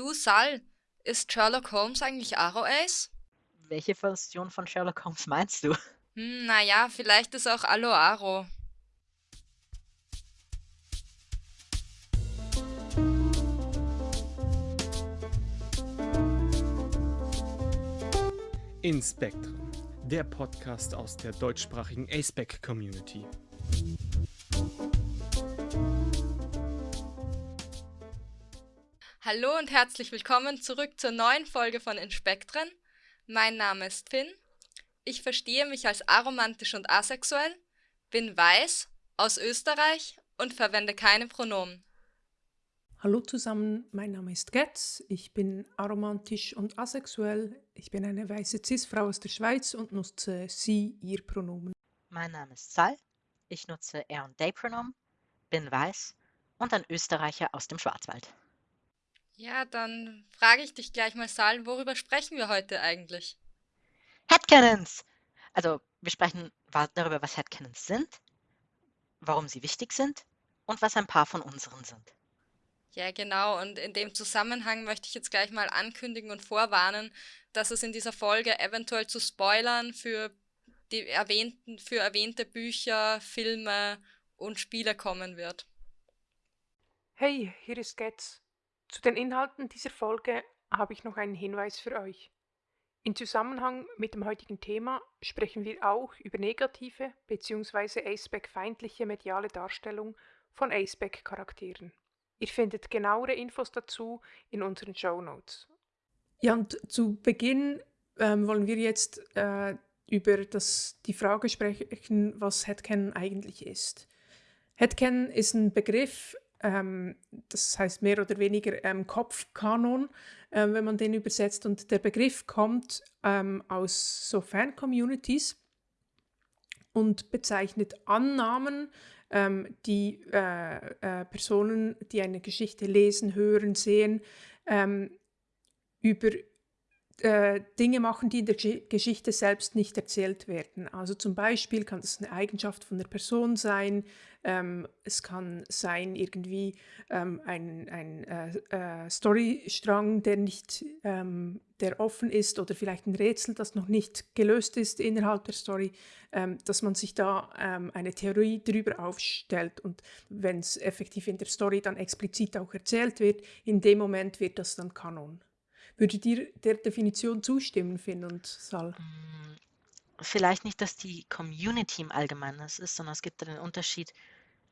Du, Sal, ist Sherlock Holmes eigentlich Aro Ace? Welche Version von Sherlock Holmes meinst du? Hm, naja, vielleicht ist auch Allo Aro. In Spectrum, der Podcast aus der deutschsprachigen ASPEC Community. Hallo und herzlich willkommen zurück zur neuen Folge von Inspektren. Mein Name ist Finn. Ich verstehe mich als aromantisch und asexuell, bin weiß, aus Österreich und verwende keine Pronomen. Hallo zusammen, mein Name ist Getz, ich bin aromantisch und asexuell, ich bin eine weiße Cis-Frau aus der Schweiz und nutze sie, ihr Pronomen. Mein Name ist Sal, ich nutze er und they Pronomen, bin weiß und ein Österreicher aus dem Schwarzwald. Ja, dann frage ich dich gleich mal, Sal, worüber sprechen wir heute eigentlich? Headcanons! Also, wir sprechen darüber, was Headcanons sind, warum sie wichtig sind und was ein paar von unseren sind. Ja, genau. Und in dem Zusammenhang möchte ich jetzt gleich mal ankündigen und vorwarnen, dass es in dieser Folge eventuell zu Spoilern für die erwähnten, für erwähnte Bücher, Filme und Spiele kommen wird. Hey, hier ist Getz. Zu den Inhalten dieser Folge habe ich noch einen Hinweis für euch. In Zusammenhang mit dem heutigen Thema sprechen wir auch über negative bzw. Aceback-feindliche mediale Darstellung von Aceback-Charakteren. Ihr findet genauere Infos dazu in unseren Show Notes. Ja, und zu Beginn ähm, wollen wir jetzt äh, über das, die Frage sprechen, was Headcanon eigentlich ist. Headcanon ist ein Begriff, ähm, das heißt mehr oder weniger ähm, Kopfkanon, äh, wenn man den übersetzt. Und der Begriff kommt ähm, aus so Fan-Communities und bezeichnet Annahmen, ähm, die äh, äh, Personen, die eine Geschichte lesen, hören, sehen, ähm, über äh, Dinge machen, die in der Geschichte selbst nicht erzählt werden. Also zum Beispiel kann das eine Eigenschaft von der Person sein, ähm, es kann sein irgendwie ähm, ein, ein äh, äh, Storystrang, der nicht, ähm, der offen ist oder vielleicht ein Rätsel, das noch nicht gelöst ist innerhalb der Story, ähm, dass man sich da ähm, eine Theorie darüber aufstellt und wenn es effektiv in der Story dann explizit auch erzählt wird, in dem Moment wird das dann Kanon. Würdet ihr der Definition zustimmen, Finn und Sal? Mm, vielleicht nicht, dass die Community im Allgemeinen das ist, sondern es gibt einen Unterschied,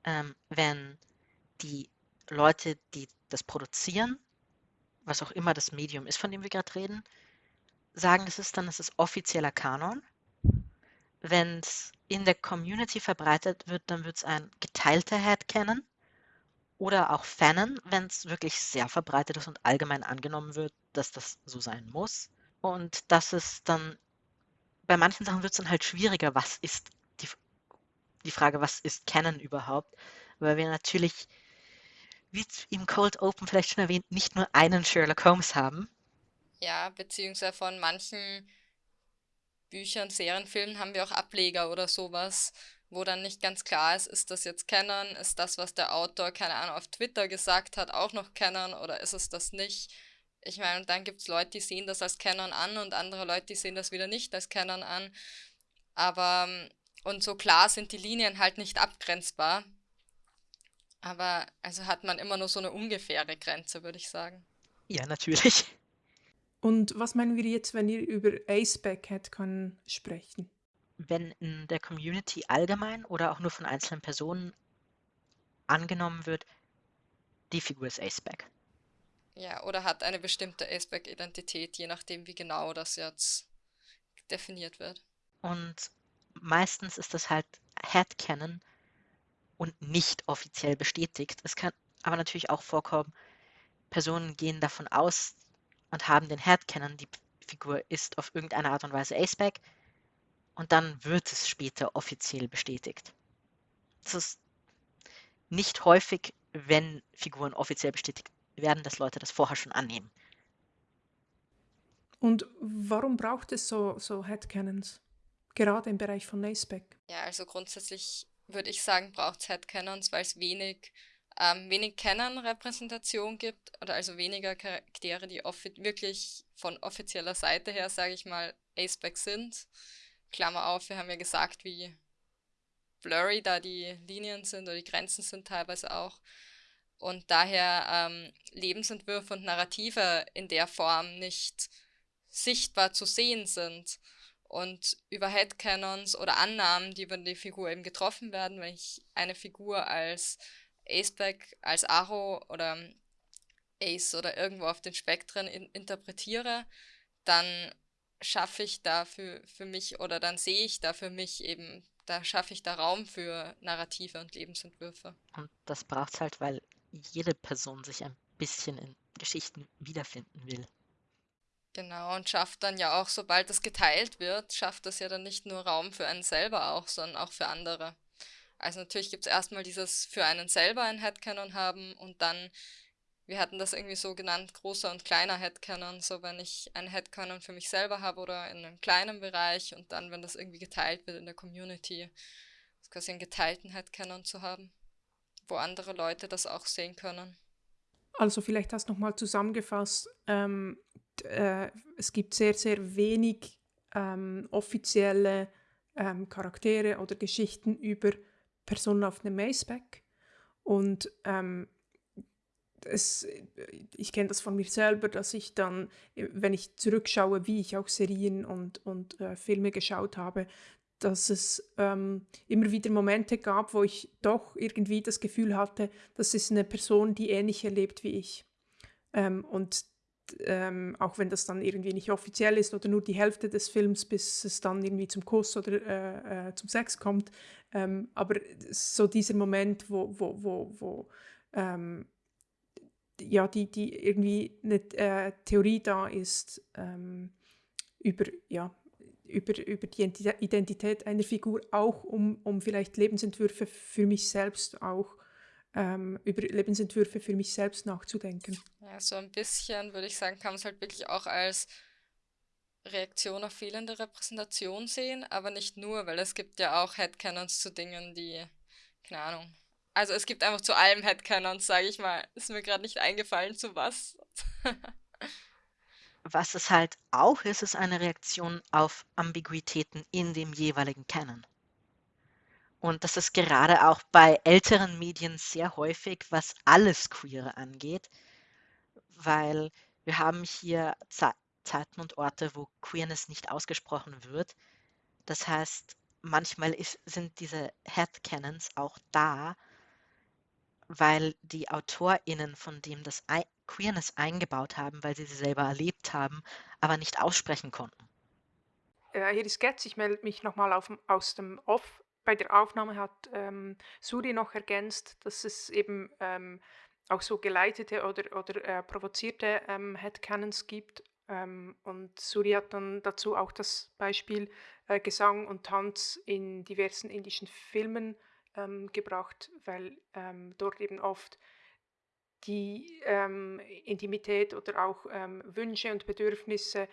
ähm, wenn die Leute, die das produzieren, was auch immer das Medium ist, von dem wir gerade reden, sagen, das ist dann, das ist offizieller Kanon. Wenn es in der Community verbreitet wird, dann wird es ein geteilter Headcanon oder auch Fanon, wenn es wirklich sehr verbreitet ist und allgemein angenommen wird, dass das so sein muss. Und das ist dann, bei manchen Sachen wird es dann halt schwieriger, was ist die, die Frage, was ist Canon überhaupt? Weil wir natürlich, wie im Cold Open vielleicht schon erwähnt, nicht nur einen Sherlock Holmes haben. Ja, beziehungsweise von manchen Büchern, Serien, Filmen haben wir auch Ableger oder sowas wo dann nicht ganz klar ist, ist das jetzt Canon, ist das, was der Autor, keine Ahnung, auf Twitter gesagt hat, auch noch Canon oder ist es das nicht? Ich meine, dann gibt es Leute, die sehen das als Canon an und andere Leute, die sehen das wieder nicht als Canon an. Aber, und so klar sind die Linien halt nicht abgrenzbar. Aber also hat man immer nur so eine ungefähre Grenze, würde ich sagen. Ja, natürlich. Und was meinen wir jetzt, wenn ihr über Aceback kann sprechen? Wenn in der Community allgemein oder auch nur von einzelnen Personen angenommen wird, die Figur ist Aceback. Ja, oder hat eine bestimmte Aceback-Identität, je nachdem, wie genau das jetzt definiert wird. Und meistens ist das halt Headcanon und nicht offiziell bestätigt. Es kann aber natürlich auch vorkommen, Personen gehen davon aus und haben den Headcanon, die Figur ist auf irgendeine Art und Weise Aceback, und dann wird es später offiziell bestätigt. Das ist nicht häufig, wenn Figuren offiziell bestätigt werden, dass Leute das vorher schon annehmen. Und warum braucht es so, so Headcanons? Gerade im Bereich von Aceback. Ja, also grundsätzlich würde ich sagen, braucht es Headcanons, weil es wenig ähm, wenig Canon-Repräsentation gibt, oder also weniger Charaktere, die wirklich von offizieller Seite her, sage ich mal, Aceback sind. Klammer auf, wir haben ja gesagt, wie blurry da die Linien sind oder die Grenzen sind teilweise auch. Und daher ähm, Lebensentwürfe und Narrative in der Form nicht sichtbar zu sehen sind. Und über Headcanons oder Annahmen, die über die Figur eben getroffen werden, wenn ich eine Figur als Aceback, als Arrow oder Ace oder irgendwo auf den Spektren in interpretiere, dann schaffe ich da für, für mich oder dann sehe ich da für mich eben, da schaffe ich da Raum für Narrative und Lebensentwürfe. Und das braucht es halt, weil jede Person sich ein bisschen in Geschichten wiederfinden will. Genau, und schafft dann ja auch, sobald es geteilt wird, schafft das ja dann nicht nur Raum für einen selber auch, sondern auch für andere. Also natürlich gibt es erstmal dieses für einen selber ein Headcanon haben und dann, wir hatten das irgendwie so genannt, großer und kleiner Headcanon. So wenn ich ein Headcanon für mich selber habe oder in einem kleinen Bereich und dann, wenn das irgendwie geteilt wird in der Community, quasi einen geteilten Headcanon zu haben, wo andere Leute das auch sehen können. Also vielleicht das nochmal zusammengefasst. Ähm, äh, es gibt sehr, sehr wenig ähm, offizielle ähm, Charaktere oder Geschichten über Personen auf einem Maceback. Und ähm, es, ich kenne das von mir selber, dass ich dann, wenn ich zurückschaue, wie ich auch Serien und, und äh, Filme geschaut habe, dass es ähm, immer wieder Momente gab, wo ich doch irgendwie das Gefühl hatte, das ist eine Person, die ähnlich erlebt wie ich. Ähm, und ähm, auch wenn das dann irgendwie nicht offiziell ist oder nur die Hälfte des Films, bis es dann irgendwie zum Kuss oder äh, äh, zum Sex kommt. Ähm, aber so dieser Moment, wo, wo, wo, wo ähm, ja, die, die irgendwie eine äh, Theorie da ist ähm, über, ja, über, über die Identität einer Figur, auch um, um vielleicht Lebensentwürfe für mich selbst auch ähm, über Lebensentwürfe für mich selbst nachzudenken. Ja, so ein bisschen, würde ich sagen, kann man es halt wirklich auch als Reaktion auf fehlende Repräsentation sehen, aber nicht nur, weil es gibt ja auch Headcanons zu Dingen, die, keine Ahnung. Also es gibt einfach zu allem Headcanons, sage ich mal. Ist mir gerade nicht eingefallen, zu was. was es halt auch ist, ist eine Reaktion auf Ambiguitäten in dem jeweiligen Canon. Und das ist gerade auch bei älteren Medien sehr häufig, was alles Queere angeht, weil wir haben hier Ze Zeiten und Orte, wo Queerness nicht ausgesprochen wird. Das heißt, manchmal ist, sind diese Headcanons auch da, weil die AutorInnen, von dem das Queerness eingebaut haben, weil sie sie selber erlebt haben, aber nicht aussprechen konnten. Äh, hier ist Getz, ich melde mich nochmal aus dem Off bei der Aufnahme hat ähm, Suri noch ergänzt, dass es eben ähm, auch so geleitete oder, oder äh, provozierte ähm, Headcanons gibt. Ähm, und Suri hat dann dazu auch das Beispiel äh, Gesang und Tanz in diversen indischen Filmen ähm, gebracht, weil ähm, dort eben oft die ähm, Intimität oder auch Wünsche und Bedürfnisse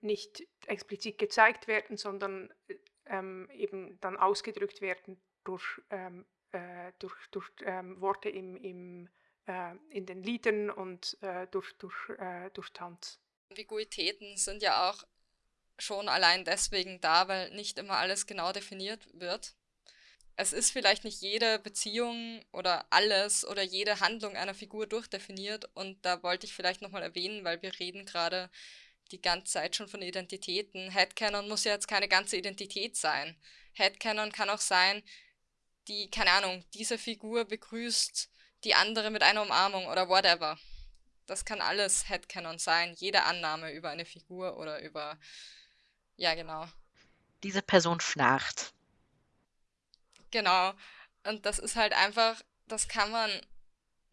nicht explizit gezeigt werden, sondern äh, ähm, eben dann ausgedrückt werden durch, ähm, äh, durch, durch ähm, Worte im, im, äh, in den Liedern und äh, durch, durch, äh, durch Tanz. Ambiguitäten sind ja auch schon allein deswegen da, weil nicht immer alles genau definiert wird. Es ist vielleicht nicht jede Beziehung oder alles oder jede Handlung einer Figur durchdefiniert und da wollte ich vielleicht nochmal erwähnen, weil wir reden gerade die ganze Zeit schon von Identitäten. Headcanon muss ja jetzt keine ganze Identität sein. Headcanon kann auch sein, die, keine Ahnung, diese Figur begrüßt die andere mit einer Umarmung oder whatever. Das kann alles Headcanon sein, jede Annahme über eine Figur oder über. Ja, genau. Diese Person schnarcht. Genau. Und das ist halt einfach, das kann man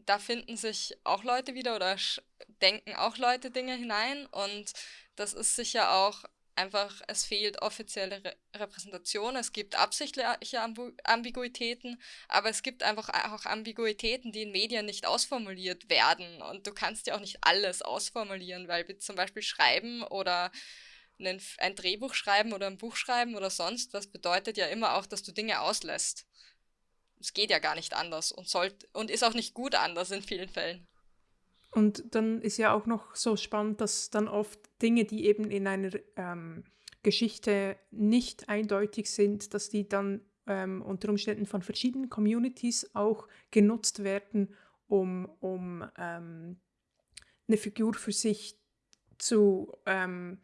da finden sich auch Leute wieder oder denken auch Leute Dinge hinein. Und das ist sicher auch einfach, es fehlt offizielle Re Repräsentation, es gibt absichtliche Ambu Ambiguitäten, aber es gibt einfach auch Ambiguitäten, die in Medien nicht ausformuliert werden. Und du kannst ja auch nicht alles ausformulieren, weil wir zum Beispiel schreiben oder einen, ein Drehbuch schreiben oder ein Buch schreiben oder sonst was bedeutet ja immer auch, dass du Dinge auslässt. es geht ja gar nicht anders und sollte und ist auch nicht gut anders in vielen Fällen. Und dann ist ja auch noch so spannend, dass dann oft Dinge, die eben in einer ähm, Geschichte nicht eindeutig sind, dass die dann ähm, unter Umständen von verschiedenen Communities auch genutzt werden, um, um ähm, eine Figur für sich zu, ähm,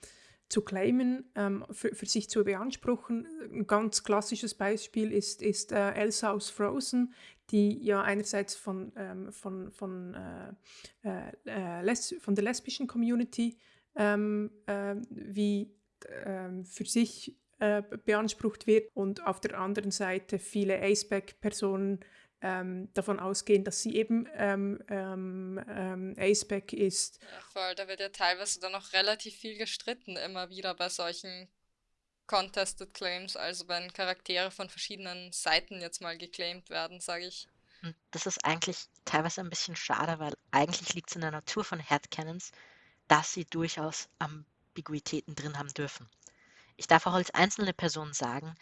zu claimen, ähm, für, für sich zu beanspruchen. Ein ganz klassisches Beispiel ist, ist äh, Elsa aus Frozen, die ja einerseits von, ähm, von, von, äh, äh, les von der lesbischen Community ähm, äh, wie ähm, für sich äh, beansprucht wird und auf der anderen Seite viele Aceback-Personen ähm, davon ausgehen, dass sie eben ähm, ähm, ähm, Aceback ist. Ja, voll, da wird ja teilweise dann auch relativ viel gestritten, immer wieder bei solchen Contested Claims, also wenn Charaktere von verschiedenen Seiten jetzt mal geclaimed werden, sage ich. Und das ist eigentlich teilweise ein bisschen schade, weil eigentlich liegt es in der Natur von Headcanons, dass sie durchaus Ambiguitäten drin haben dürfen. Ich darf auch als einzelne Person sagen,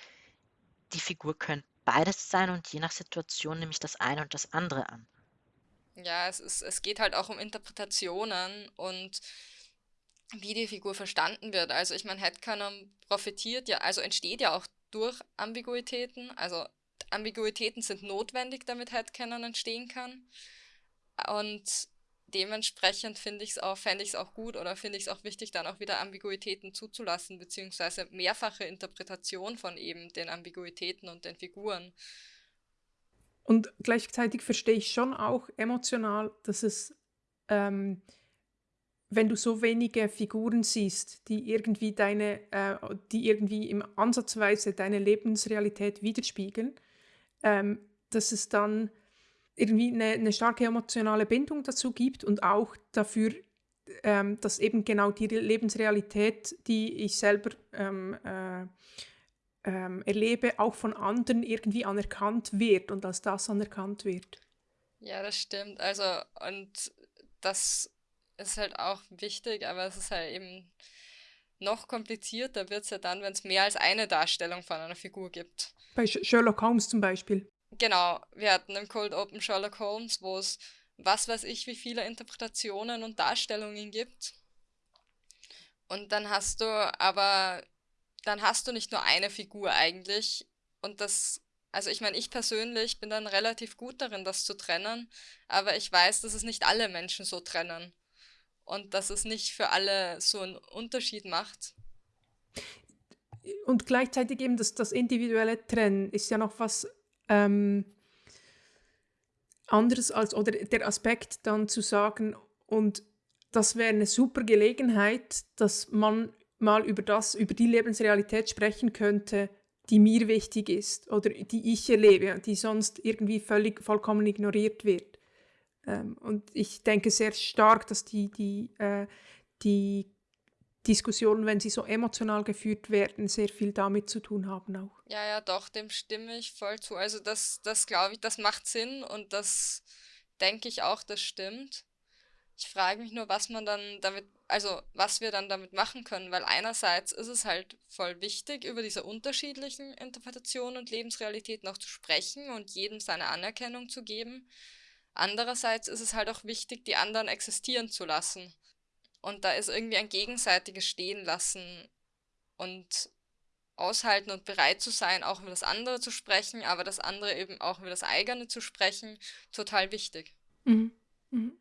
die Figur könnte beides sein und je nach Situation nehme ich das eine und das andere an. Ja, es, ist, es geht halt auch um Interpretationen und wie die Figur verstanden wird. Also ich meine, Headcanon profitiert ja, also entsteht ja auch durch Ambiguitäten. Also Ambiguitäten sind notwendig, damit Headcanon entstehen kann. Und dementsprechend finde ich es auch, fände ich es auch gut oder finde ich es auch wichtig, dann auch wieder Ambiguitäten zuzulassen, beziehungsweise mehrfache Interpretation von eben den Ambiguitäten und den Figuren. Und gleichzeitig verstehe ich schon auch emotional, dass es, ähm, wenn du so wenige Figuren siehst, die irgendwie deine, äh, die irgendwie im Ansatzweise deine Lebensrealität widerspiegeln, ähm, dass es dann irgendwie eine, eine, starke emotionale Bindung dazu gibt und auch dafür, ähm, dass eben genau die Lebensrealität, die ich selber ähm, äh, ähm, erlebe, auch von anderen irgendwie anerkannt wird und als das anerkannt wird. Ja, das stimmt. Also, und das ist halt auch wichtig, aber es ist halt eben noch komplizierter wird es ja dann, wenn es mehr als eine Darstellung von einer Figur gibt. Bei Sherlock Holmes zum Beispiel. Genau, wir hatten im Cold Open Sherlock Holmes, wo es was weiß ich, wie viele Interpretationen und Darstellungen gibt. Und dann hast du aber, dann hast du nicht nur eine Figur eigentlich. Und das, also ich meine, ich persönlich bin dann relativ gut darin, das zu trennen, aber ich weiß, dass es nicht alle Menschen so trennen. Und dass es nicht für alle so einen Unterschied macht. Und gleichzeitig eben das, das individuelle Trennen ist ja noch was ähm, anderes als, oder der Aspekt dann zu sagen, und das wäre eine super Gelegenheit, dass man mal über das, über die Lebensrealität sprechen könnte, die mir wichtig ist oder die ich erlebe, die sonst irgendwie völlig vollkommen ignoriert wird. Ähm, und ich denke sehr stark, dass die, die, äh, die Diskussionen, wenn sie so emotional geführt werden, sehr viel damit zu tun haben auch. Ja, ja, doch, dem stimme ich voll zu. Also das, das glaube ich, das macht Sinn und das denke ich auch, das stimmt. Ich frage mich nur, was man dann damit, also was wir dann damit machen können, weil einerseits ist es halt voll wichtig, über diese unterschiedlichen Interpretationen und Lebensrealitäten auch zu sprechen und jedem seine Anerkennung zu geben. Andererseits ist es halt auch wichtig, die anderen existieren zu lassen. Und da ist irgendwie ein gegenseitiges Stehen lassen und aushalten und bereit zu sein, auch über das andere zu sprechen, aber das andere eben auch über das eigene zu sprechen, total wichtig. Mhm. Mhm.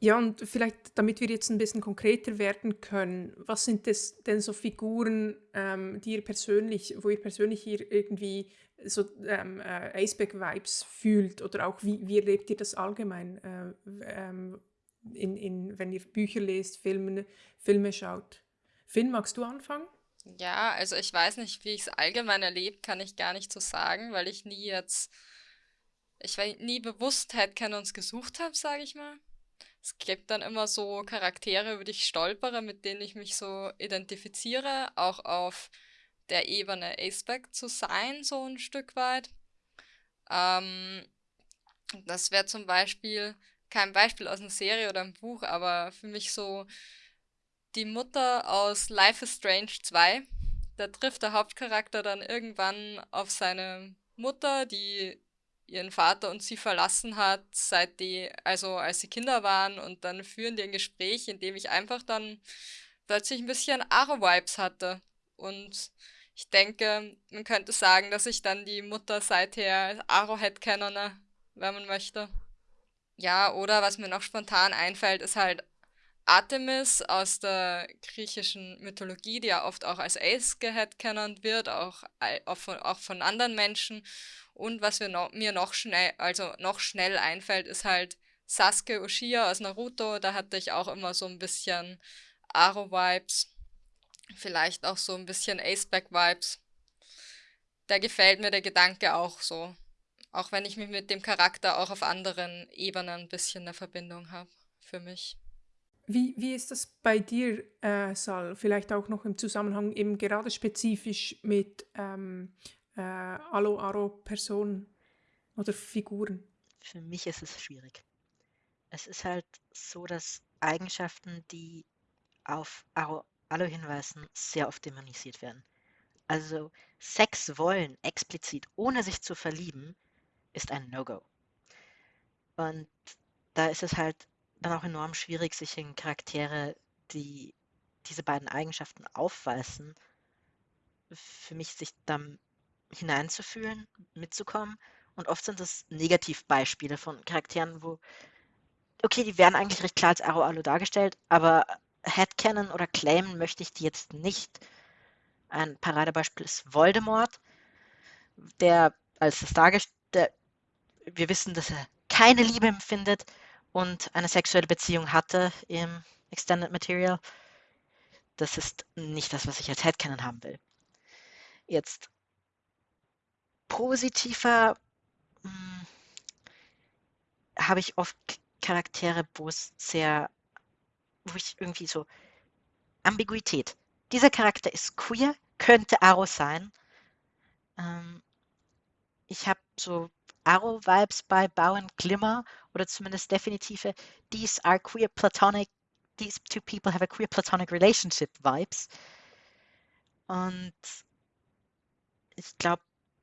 Ja, und vielleicht, damit wir jetzt ein bisschen konkreter werden können, was sind das denn so Figuren, ähm, die ihr persönlich, wo ihr persönlich hier irgendwie so ähm, äh, Aceback-Vibes fühlt oder auch wie, wie erlebt ihr das allgemein? Äh, ähm, in, in, wenn ihr Bücher lest, Filme, Filme schaut. Finn, magst du anfangen? Ja, also ich weiß nicht, wie ich es allgemein erlebt, kann ich gar nicht so sagen, weil ich nie jetzt, ich war nie Bewusstheit uns gesucht habe, sage ich mal. Es gibt dann immer so Charaktere, über die ich stolpere, mit denen ich mich so identifiziere, auch auf der Ebene Aceback zu sein, so ein Stück weit. Ähm, das wäre zum Beispiel kein Beispiel aus einer Serie oder einem Buch, aber für mich so die Mutter aus Life is Strange 2. Da trifft der Hauptcharakter dann irgendwann auf seine Mutter, die ihren Vater und sie verlassen hat, seit die, also als sie Kinder waren und dann führen die ein Gespräch, in dem ich einfach dann plötzlich ein bisschen Aro-Vibes hatte. Und ich denke, man könnte sagen, dass ich dann die Mutter seither Arrowhead kenne, wenn man möchte. Ja, oder was mir noch spontan einfällt, ist halt Artemis aus der griechischen Mythologie, die ja oft auch als Ace genannt wird, auch, auch, von, auch von anderen Menschen. Und was no, mir noch schnell, also noch schnell einfällt, ist halt Sasuke Uchiha aus Naruto. Da hatte ich auch immer so ein bisschen Aro-Vibes. Vielleicht auch so ein bisschen Aceback-Vibes. Da gefällt mir der Gedanke auch so. Auch wenn ich mich mit dem Charakter auch auf anderen Ebenen ein bisschen eine Verbindung habe. Für mich. Wie, wie ist das bei dir, äh, Sal? Vielleicht auch noch im Zusammenhang eben gerade spezifisch mit ähm, äh, Alo-Aro-Personen oder Figuren? Für mich ist es schwierig. Es ist halt so, dass Eigenschaften, die auf Aro, Alo hinweisen, sehr oft dämonisiert werden. Also Sex wollen explizit, ohne sich zu verlieben, ist ein No-Go. Und da ist es halt dann auch enorm schwierig, sich in Charaktere, die diese beiden Eigenschaften aufweisen, für mich sich dann hineinzufühlen, mitzukommen. Und oft sind das Negativbeispiele von Charakteren, wo, okay, die werden eigentlich recht klar als Aro Alo dargestellt, aber Headcanon oder claimen möchte ich die jetzt nicht. Ein Paradebeispiel ist Voldemort, der als das dargestellt, wir wissen, dass er keine Liebe empfindet, und eine sexuelle Beziehung hatte im Extended Material, das ist nicht das, was ich als Headcanon haben will. Jetzt positiver hm, habe ich oft Charaktere, wo es sehr, wo ich irgendwie so Ambiguität. Dieser Charakter ist queer, könnte Arrow sein. Ähm, ich habe so Arrow-Vibes bei Bowen Glimmer oder zumindest definitive These are queer platonic, these two people have a queer platonic relationship Vibes. Und ich glaube,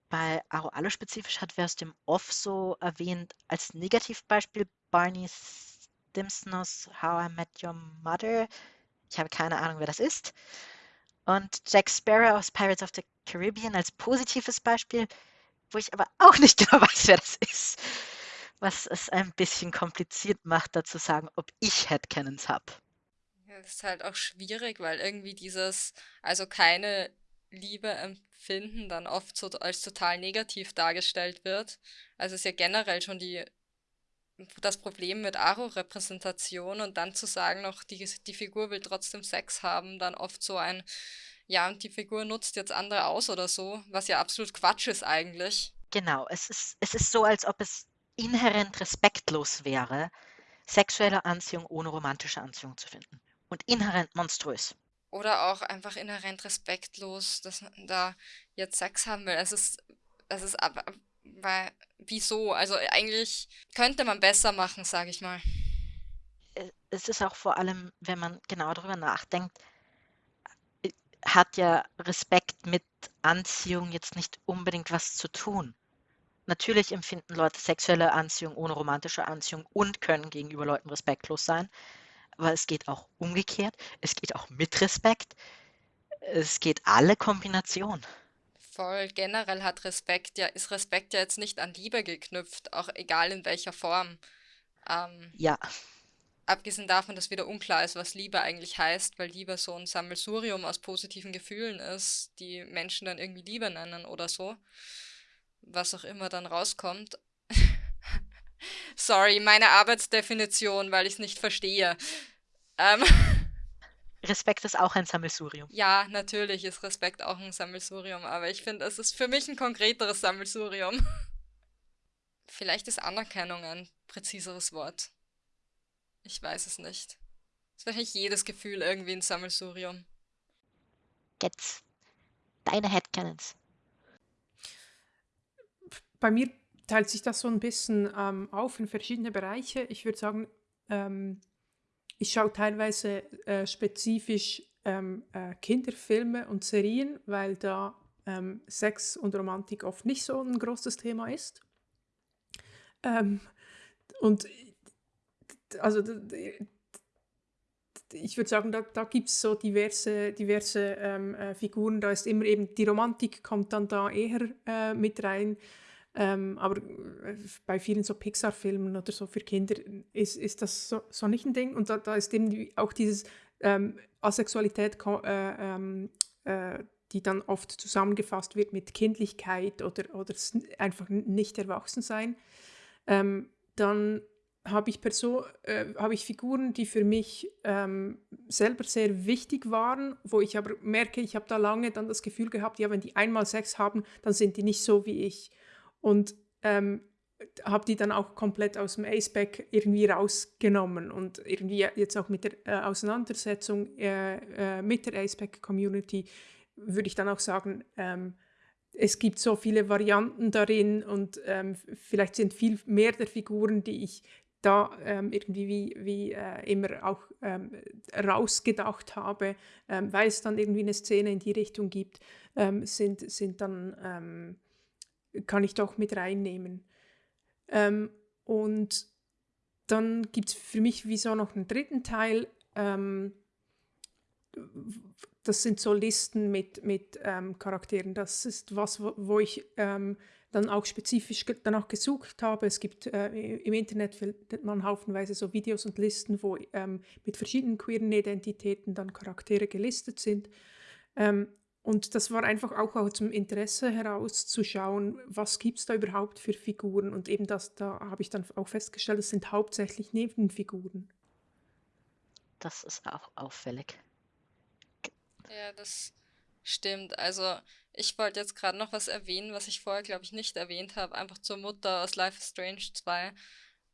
bei Arrow Allo spezifisch hat wer es dem Off so erwähnt als Negativbeispiel Barney Stimson aus How I Met Your Mother. Ich habe keine Ahnung, wer das ist. Und Jack Sparrow aus Pirates of the Caribbean als positives Beispiel wo ich aber auch nicht genau weiß, wer das ist. Was es ein bisschen kompliziert macht, dazu sagen, ob ich Headcanons habe. Ja, das ist halt auch schwierig, weil irgendwie dieses, also keine Liebe empfinden, dann oft so als total negativ dargestellt wird. Also ist ja generell schon die das Problem mit Aro-Repräsentation und dann zu sagen noch, die, die Figur will trotzdem Sex haben, dann oft so ein, ja, und die Figur nutzt jetzt andere aus oder so, was ja absolut Quatsch ist eigentlich. Genau, es ist, es ist so, als ob es inhärent respektlos wäre, sexuelle Anziehung ohne romantische Anziehung zu finden. Und inhärent monströs. Oder auch einfach inhärent respektlos, dass man da jetzt Sex haben will. Es ist, es ist aber, weil, wieso? Also eigentlich könnte man besser machen, sage ich mal. Es ist auch vor allem, wenn man genau darüber nachdenkt, hat ja Respekt mit Anziehung jetzt nicht unbedingt was zu tun. Natürlich empfinden Leute sexuelle Anziehung ohne romantische Anziehung und können gegenüber Leuten respektlos sein. Aber es geht auch umgekehrt. Es geht auch mit Respekt. Es geht alle Kombinationen. Voll generell hat Respekt ja, ist Respekt ja jetzt nicht an Liebe geknüpft, auch egal in welcher Form. Ähm, ja. Abgesehen davon, dass wieder unklar ist, was Liebe eigentlich heißt, weil Liebe so ein Sammelsurium aus positiven Gefühlen ist, die Menschen dann irgendwie Liebe nennen oder so. Was auch immer dann rauskommt. Sorry, meine Arbeitsdefinition, weil ich es nicht verstehe. Ähm Respekt ist auch ein Sammelsurium. Ja, natürlich ist Respekt auch ein Sammelsurium, aber ich finde, es ist für mich ein konkreteres Sammelsurium. Vielleicht ist Anerkennung ein präziseres Wort. Ich weiß es nicht. Es ist wahrscheinlich jedes Gefühl irgendwie ein Sammelsurium. Jetzt deine Headcanons. Bei mir teilt sich das so ein bisschen ähm, auf in verschiedene Bereiche. Ich würde sagen, ähm, ich schaue teilweise äh, spezifisch ähm, äh, Kinderfilme und Serien, weil da ähm, Sex und Romantik oft nicht so ein großes Thema ist. Ähm, und also ich würde sagen, da, da gibt es so diverse, diverse ähm, äh, Figuren. Da ist immer eben die Romantik kommt dann da eher äh, mit rein. Ähm, aber äh, bei vielen so Pixar-Filmen oder so für Kinder ist, ist das so, so nicht ein Ding. Und da, da ist eben auch dieses ähm, Asexualität, äh, ähm, äh, die dann oft zusammengefasst wird mit Kindlichkeit oder, oder einfach nicht erwachsen sein. Ähm, dann habe ich, äh, habe ich Figuren, die für mich ähm, selber sehr wichtig waren, wo ich aber merke, ich habe da lange dann das Gefühl gehabt, ja, wenn die einmal Sex haben, dann sind die nicht so wie ich. Und ähm, habe die dann auch komplett aus dem Aceback irgendwie rausgenommen und irgendwie jetzt auch mit der äh, Auseinandersetzung äh, äh, mit der Aceback-Community würde ich dann auch sagen, ähm, es gibt so viele Varianten darin und ähm, vielleicht sind viel mehr der Figuren, die ich da ähm, irgendwie wie, wie äh, immer auch ähm, rausgedacht habe, ähm, weil es dann irgendwie eine Szene in die Richtung gibt, ähm, sind, sind dann, ähm, kann ich doch mit reinnehmen. Ähm, und dann gibt es für mich wieso noch einen dritten Teil, das sind so Listen mit, mit Charakteren. Das ist was, wo, wo ich dann auch spezifisch danach gesucht habe. Es gibt äh, im Internet findet man haufenweise so Videos und Listen, wo ähm, mit verschiedenen queeren Identitäten dann Charaktere gelistet sind. Ähm, und das war einfach auch aus dem Interesse heraus zu schauen, was gibt es da überhaupt für Figuren. Und eben das, da habe ich dann auch festgestellt, es sind hauptsächlich Nebenfiguren. Das ist auch auffällig. Ja, das stimmt. Also ich wollte jetzt gerade noch was erwähnen, was ich vorher, glaube ich, nicht erwähnt habe, einfach zur Mutter aus Life is Strange 2.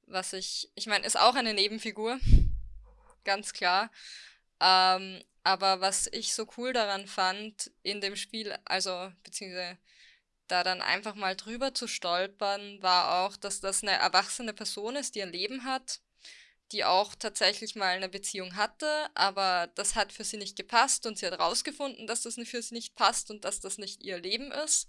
Was ich, ich meine, ist auch eine Nebenfigur, ganz klar. Ähm, aber was ich so cool daran fand in dem Spiel, also beziehungsweise da dann einfach mal drüber zu stolpern, war auch, dass das eine erwachsene Person ist, die ein Leben hat die auch tatsächlich mal eine Beziehung hatte, aber das hat für sie nicht gepasst und sie hat rausgefunden, dass das für sie nicht passt und dass das nicht ihr Leben ist.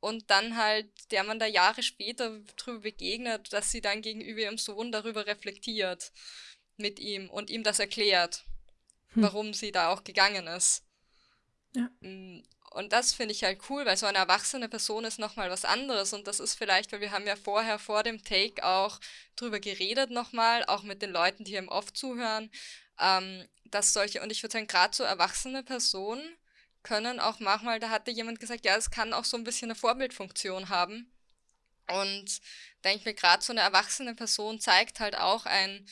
Und dann halt, der man da Jahre später drüber begegnet, dass sie dann gegenüber ihrem Sohn darüber reflektiert mit ihm und ihm das erklärt, hm. warum sie da auch gegangen ist. Ja. Und das finde ich halt cool, weil so eine erwachsene Person ist nochmal was anderes. Und das ist vielleicht, weil wir haben ja vorher vor dem Take auch drüber geredet nochmal, auch mit den Leuten, die hier im Off zuhören, ähm, dass solche, und ich würde sagen, gerade so erwachsene Personen können auch manchmal, da hatte jemand gesagt, ja, es kann auch so ein bisschen eine Vorbildfunktion haben. Und denke ich mir, gerade so eine erwachsene Person zeigt halt auch ein,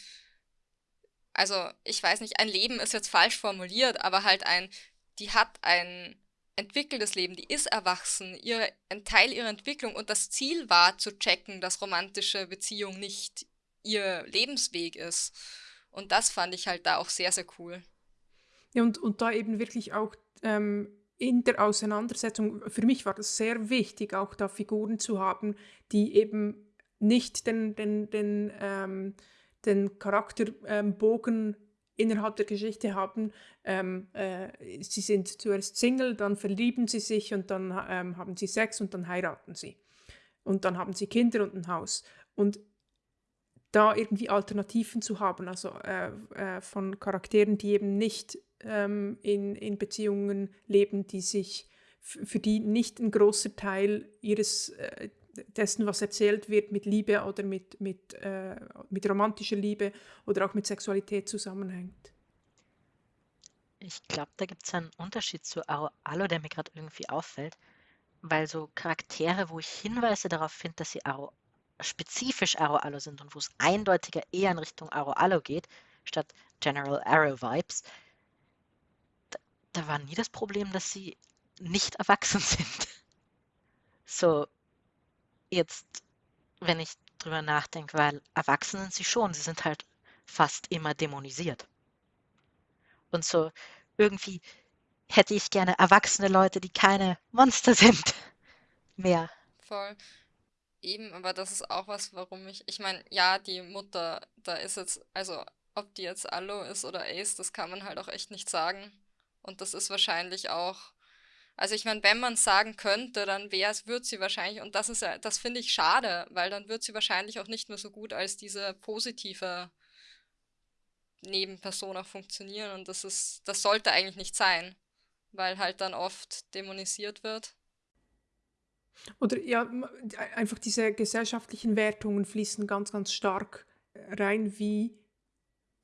also ich weiß nicht, ein Leben ist jetzt falsch formuliert, aber halt ein, die hat ein entwickeltes Leben, die ist erwachsen, ihre, ein Teil ihrer Entwicklung und das Ziel war zu checken, dass romantische Beziehung nicht ihr Lebensweg ist. Und das fand ich halt da auch sehr, sehr cool. Ja, und, und da eben wirklich auch ähm, in der Auseinandersetzung, für mich war das sehr wichtig, auch da Figuren zu haben, die eben nicht den, den, den, ähm, den Charakterbogen ähm, innerhalb der Geschichte haben. Ähm, äh, sie sind zuerst Single, dann verlieben sie sich und dann ähm, haben sie Sex und dann heiraten sie. Und dann haben sie Kinder und ein Haus. Und da irgendwie Alternativen zu haben, also äh, äh, von Charakteren, die eben nicht ähm, in, in Beziehungen leben, die sich für die nicht ein großer Teil ihres äh, dessen, was erzählt wird, mit Liebe oder mit, mit, äh, mit romantischer Liebe oder auch mit Sexualität zusammenhängt. Ich glaube, da gibt es einen Unterschied zu Aro der mir gerade irgendwie auffällt, weil so Charaktere, wo ich Hinweise darauf finde, dass sie Aro, spezifisch Aro-Allo sind und wo es eindeutiger eher in Richtung Aro-Allo geht, statt General Arrow-Vibes, da, da war nie das Problem, dass sie nicht erwachsen sind. So, jetzt, wenn ich drüber nachdenke, weil erwachsen sind sie schon, sie sind halt fast immer dämonisiert. Und so irgendwie hätte ich gerne erwachsene Leute, die keine Monster sind. Mehr. Voll. Eben, aber das ist auch was, warum ich, ich meine, ja, die Mutter, da ist jetzt, also ob die jetzt Allo ist oder Ace, das kann man halt auch echt nicht sagen. Und das ist wahrscheinlich auch Also ich meine, wenn man es sagen könnte, dann wäre es, wird sie wahrscheinlich, und das ist das finde ich schade, weil dann wird sie wahrscheinlich auch nicht mehr so gut als diese positive Nebenperson auch funktionieren. Und das ist, das sollte eigentlich nicht sein, weil halt dann oft dämonisiert wird. Oder ja, einfach diese gesellschaftlichen Wertungen fließen ganz, ganz stark rein, wie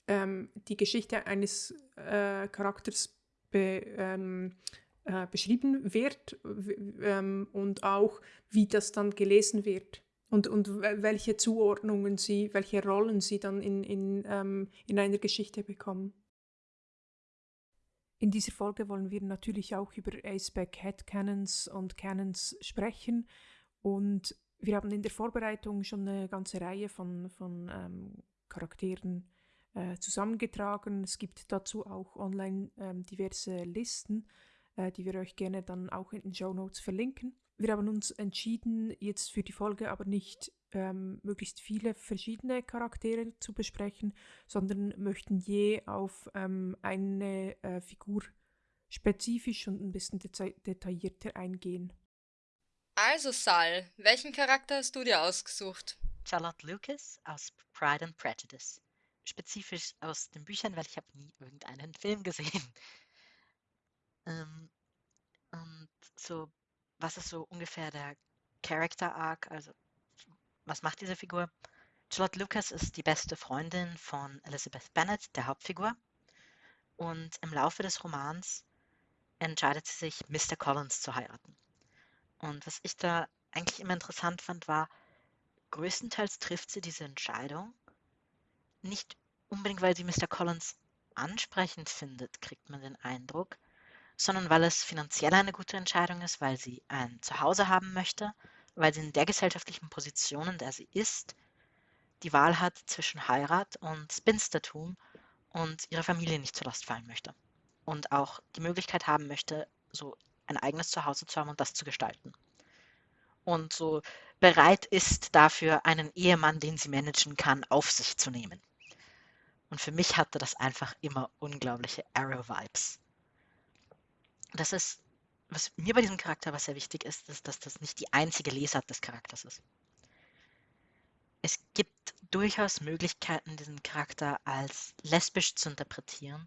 ähm, die Geschichte eines äh, Charakters be, ähm, äh, beschrieben wird ähm, und auch wie das dann gelesen wird und, und welche Zuordnungen sie, welche Rollen sie dann in, in, ähm, in einer Geschichte bekommen. In dieser Folge wollen wir natürlich auch über Aceback Headcanons und Canons sprechen und wir haben in der Vorbereitung schon eine ganze Reihe von, von ähm, Charakteren äh, zusammengetragen. Es gibt dazu auch online ähm, diverse Listen, äh, die wir euch gerne dann auch in den Show Notes verlinken. Wir haben uns entschieden, jetzt für die Folge aber nicht ähm, möglichst viele verschiedene Charaktere zu besprechen, sondern möchten je auf ähm, eine äh, Figur spezifisch und ein bisschen deta detaillierter eingehen. Also Sal, welchen Charakter hast du dir ausgesucht? Charlotte Lucas aus Pride and Prejudice. Spezifisch aus den Büchern, weil ich habe nie irgendeinen Film gesehen. Ähm, und so, was ist so ungefähr der Character Arc? Also, was macht diese Figur? Charlotte Lucas ist die beste Freundin von Elizabeth Bennet, der Hauptfigur. Und im Laufe des Romans entscheidet sie sich, Mr. Collins zu heiraten. Und was ich da eigentlich immer interessant fand, war, größtenteils trifft sie diese Entscheidung nicht unbedingt, weil sie Mr. Collins ansprechend findet, kriegt man den Eindruck, sondern weil es finanziell eine gute Entscheidung ist, weil sie ein Zuhause haben möchte, weil sie in der gesellschaftlichen Position, in der sie ist, die Wahl hat zwischen Heirat und Spinstertum und ihrer Familie nicht zur Last fallen möchte. Und auch die Möglichkeit haben möchte, so ein eigenes Zuhause zu haben und das zu gestalten. Und so bereit ist dafür, einen Ehemann, den sie managen kann, auf sich zu nehmen. Und für mich hatte das einfach immer unglaubliche Arrow-Vibes. Das ist, was mir bei diesem Charakter was sehr wichtig ist, ist, dass das nicht die einzige Lesart des Charakters ist. Es gibt durchaus Möglichkeiten, diesen Charakter als lesbisch zu interpretieren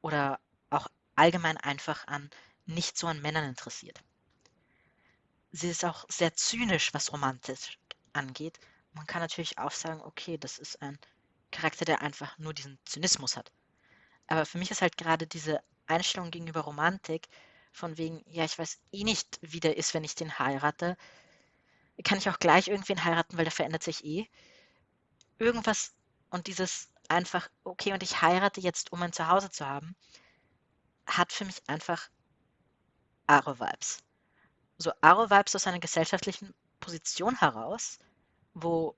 oder auch allgemein einfach an nicht so an Männern interessiert. Sie ist auch sehr zynisch, was romantisch angeht. Man kann natürlich auch sagen, okay, das ist ein Charakter, der einfach nur diesen Zynismus hat. Aber für mich ist halt gerade diese Einstellung gegenüber Romantik von wegen, ja, ich weiß eh nicht, wie der ist, wenn ich den heirate. Kann ich auch gleich irgendwen heiraten, weil der verändert sich eh. Irgendwas und dieses einfach, okay, und ich heirate jetzt, um ein Zuhause zu haben, hat für mich einfach Aro-Vibes. So Aro-Vibes aus einer gesellschaftlichen Position heraus, wo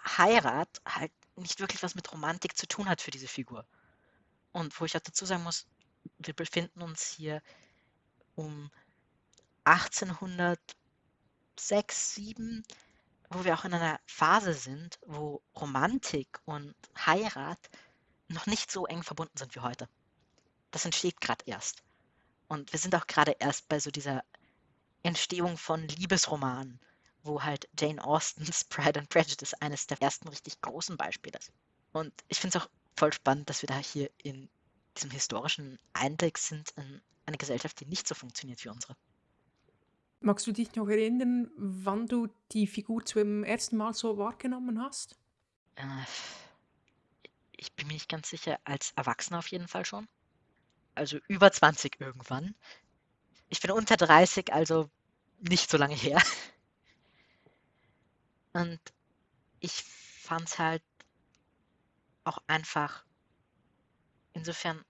Heirat halt nicht wirklich was mit Romantik zu tun hat für diese Figur. Und wo ich auch dazu sagen muss, wir befinden uns hier um 1806, 7, wo wir auch in einer Phase sind, wo Romantik und Heirat noch nicht so eng verbunden sind wie heute. Das entsteht gerade erst. Und wir sind auch gerade erst bei so dieser Entstehung von Liebesromanen wo halt Jane Austens Pride and Prejudice eines der ersten richtig großen Beispiele ist. Und ich finde es auch voll spannend, dass wir da hier in diesem historischen Einblick sind in eine Gesellschaft, die nicht so funktioniert wie unsere. Magst du dich noch erinnern, wann du die Figur zum ersten Mal so wahrgenommen hast? Äh, ich bin mir nicht ganz sicher, als Erwachsener auf jeden Fall schon. Also über 20 irgendwann. Ich bin unter 30, also nicht so lange her. Und ich fand es halt auch einfach insofern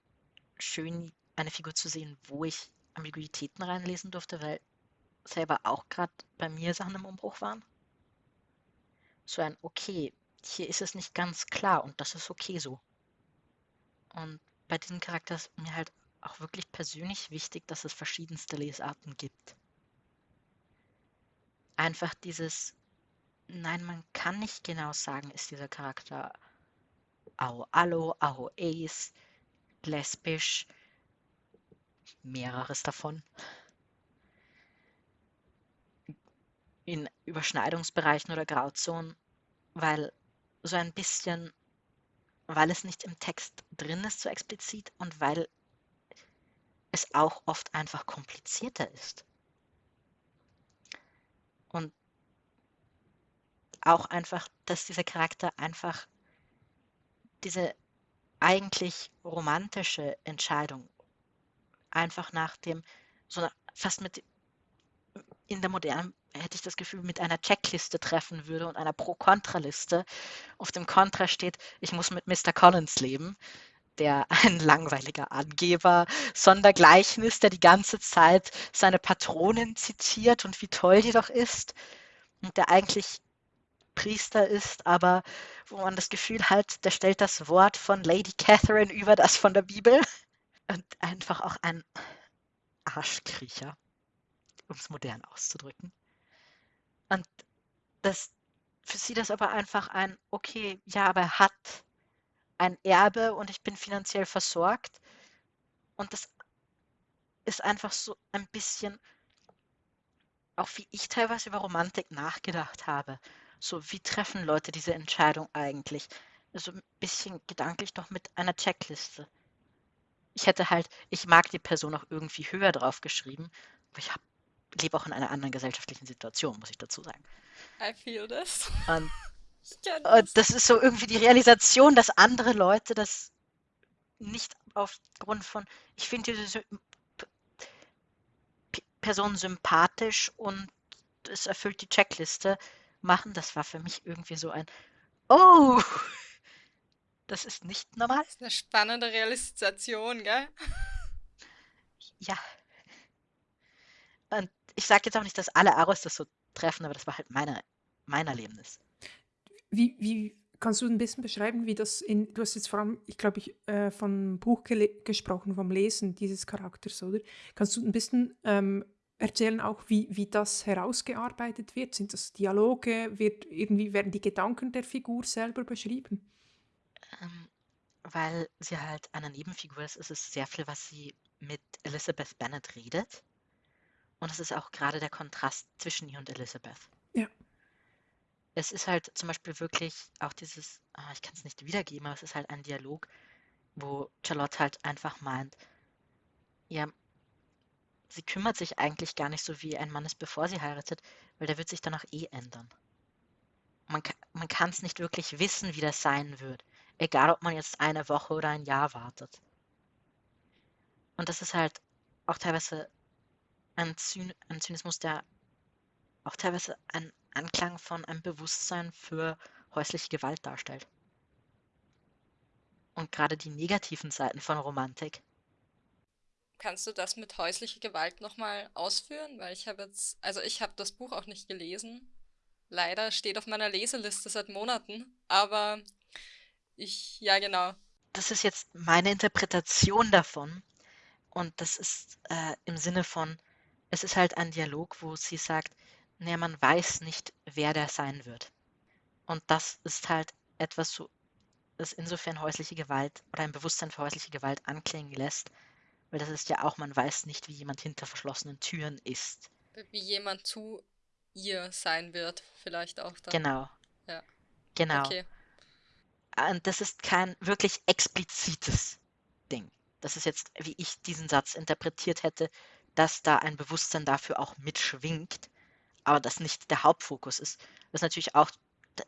schön, eine Figur zu sehen, wo ich Ambiguitäten reinlesen durfte, weil selber auch gerade bei mir Sachen im Umbruch waren. So ein, okay, hier ist es nicht ganz klar und das ist okay so. Und bei diesem Charakter ist mir halt auch wirklich persönlich wichtig, dass es verschiedenste Lesarten gibt. Einfach dieses, Nein, man kann nicht genau sagen, ist dieser Charakter Ao Allo, Ao Ace, lesbisch. mehreres davon. In Überschneidungsbereichen oder Grauzonen, weil so ein bisschen, weil es nicht im Text drin ist so explizit und weil es auch oft einfach komplizierter ist. Und auch einfach, dass dieser Charakter einfach diese eigentlich romantische Entscheidung einfach nach dem, so fast mit in der modernen hätte ich das Gefühl, mit einer Checkliste treffen würde und einer Pro-Kontra-Liste. Auf dem Kontra steht, ich muss mit Mr. Collins leben, der ein langweiliger Angeber sondergleichen ist, der die ganze Zeit seine Patronin zitiert und wie toll die doch ist und der eigentlich Priester ist, aber wo man das Gefühl hat, der stellt das Wort von Lady Catherine über das von der Bibel und einfach auch ein Arschkriecher, um es modern auszudrücken. Und das für sie das aber einfach ein, okay, ja, aber er hat ein Erbe und ich bin finanziell versorgt. Und das ist einfach so ein bisschen, auch wie ich teilweise über Romantik nachgedacht habe. So, wie treffen Leute diese Entscheidung eigentlich? Also ein bisschen gedanklich doch mit einer Checkliste. Ich hätte halt, ich mag die Person auch irgendwie höher drauf geschrieben, aber ich lebe auch in einer anderen gesellschaftlichen Situation, muss ich dazu sagen. I feel this. Und, und das ist so irgendwie die Realisation, dass andere Leute das nicht aufgrund von, ich finde diese Person sympathisch und es erfüllt die Checkliste, machen. Das war für mich irgendwie so ein, oh, das ist nicht normal. Das ist eine spannende Realisation, gell? Ja. Und ich sage jetzt auch nicht, dass alle Aros das so treffen, aber das war halt meine, mein Erlebnis. Wie, wie kannst du ein bisschen beschreiben, wie das in, du hast jetzt vor allem, ich glaube, ich äh, vom Buch gesprochen, vom Lesen dieses Charakters, oder? Kannst du ein bisschen ähm, erzählen auch, wie, wie das herausgearbeitet wird? Sind das Dialoge? Wird irgendwie werden die Gedanken der Figur selber beschrieben? Ähm, weil sie halt eine Nebenfigur ist, ist es sehr viel, was sie mit Elizabeth Bennet redet. Und es ist auch gerade der Kontrast zwischen ihr und Elizabeth. Ja. Es ist halt zum Beispiel wirklich auch dieses, ah, ich kann es nicht wiedergeben, aber es ist halt ein Dialog, wo Charlotte halt einfach meint, ja, sie kümmert sich eigentlich gar nicht so, wie ein Mann ist, bevor sie heiratet, weil der wird sich danach eh ändern. Man, kann es nicht wirklich wissen, wie das sein wird, egal ob man jetzt eine Woche oder ein Jahr wartet. Und das ist halt auch teilweise ein, Zyn ein Zynismus, der auch teilweise einen Anklang von einem Bewusstsein für häusliche Gewalt darstellt. Und gerade die negativen Seiten von Romantik Kannst du das mit häuslicher Gewalt nochmal ausführen? Weil ich habe jetzt, also ich habe das Buch auch nicht gelesen. Leider steht auf meiner Leseliste seit Monaten, aber ich, ja genau. Das ist jetzt meine Interpretation davon. Und das ist äh, im Sinne von, es ist halt ein Dialog, wo sie sagt, naja, man weiß nicht, wer der sein wird. Und das ist halt etwas, so, das insofern häusliche Gewalt oder ein Bewusstsein für häusliche Gewalt anklingen lässt, weil das ist ja auch, man weiß nicht, wie jemand hinter verschlossenen Türen ist. Wie jemand zu ihr sein wird, vielleicht auch dann. Genau. Ja. Genau. Okay. Und das ist kein wirklich explizites Ding. Das ist jetzt, wie ich diesen Satz interpretiert hätte, dass da ein Bewusstsein dafür auch mitschwingt, aber das nicht der Hauptfokus ist. Das ist natürlich auch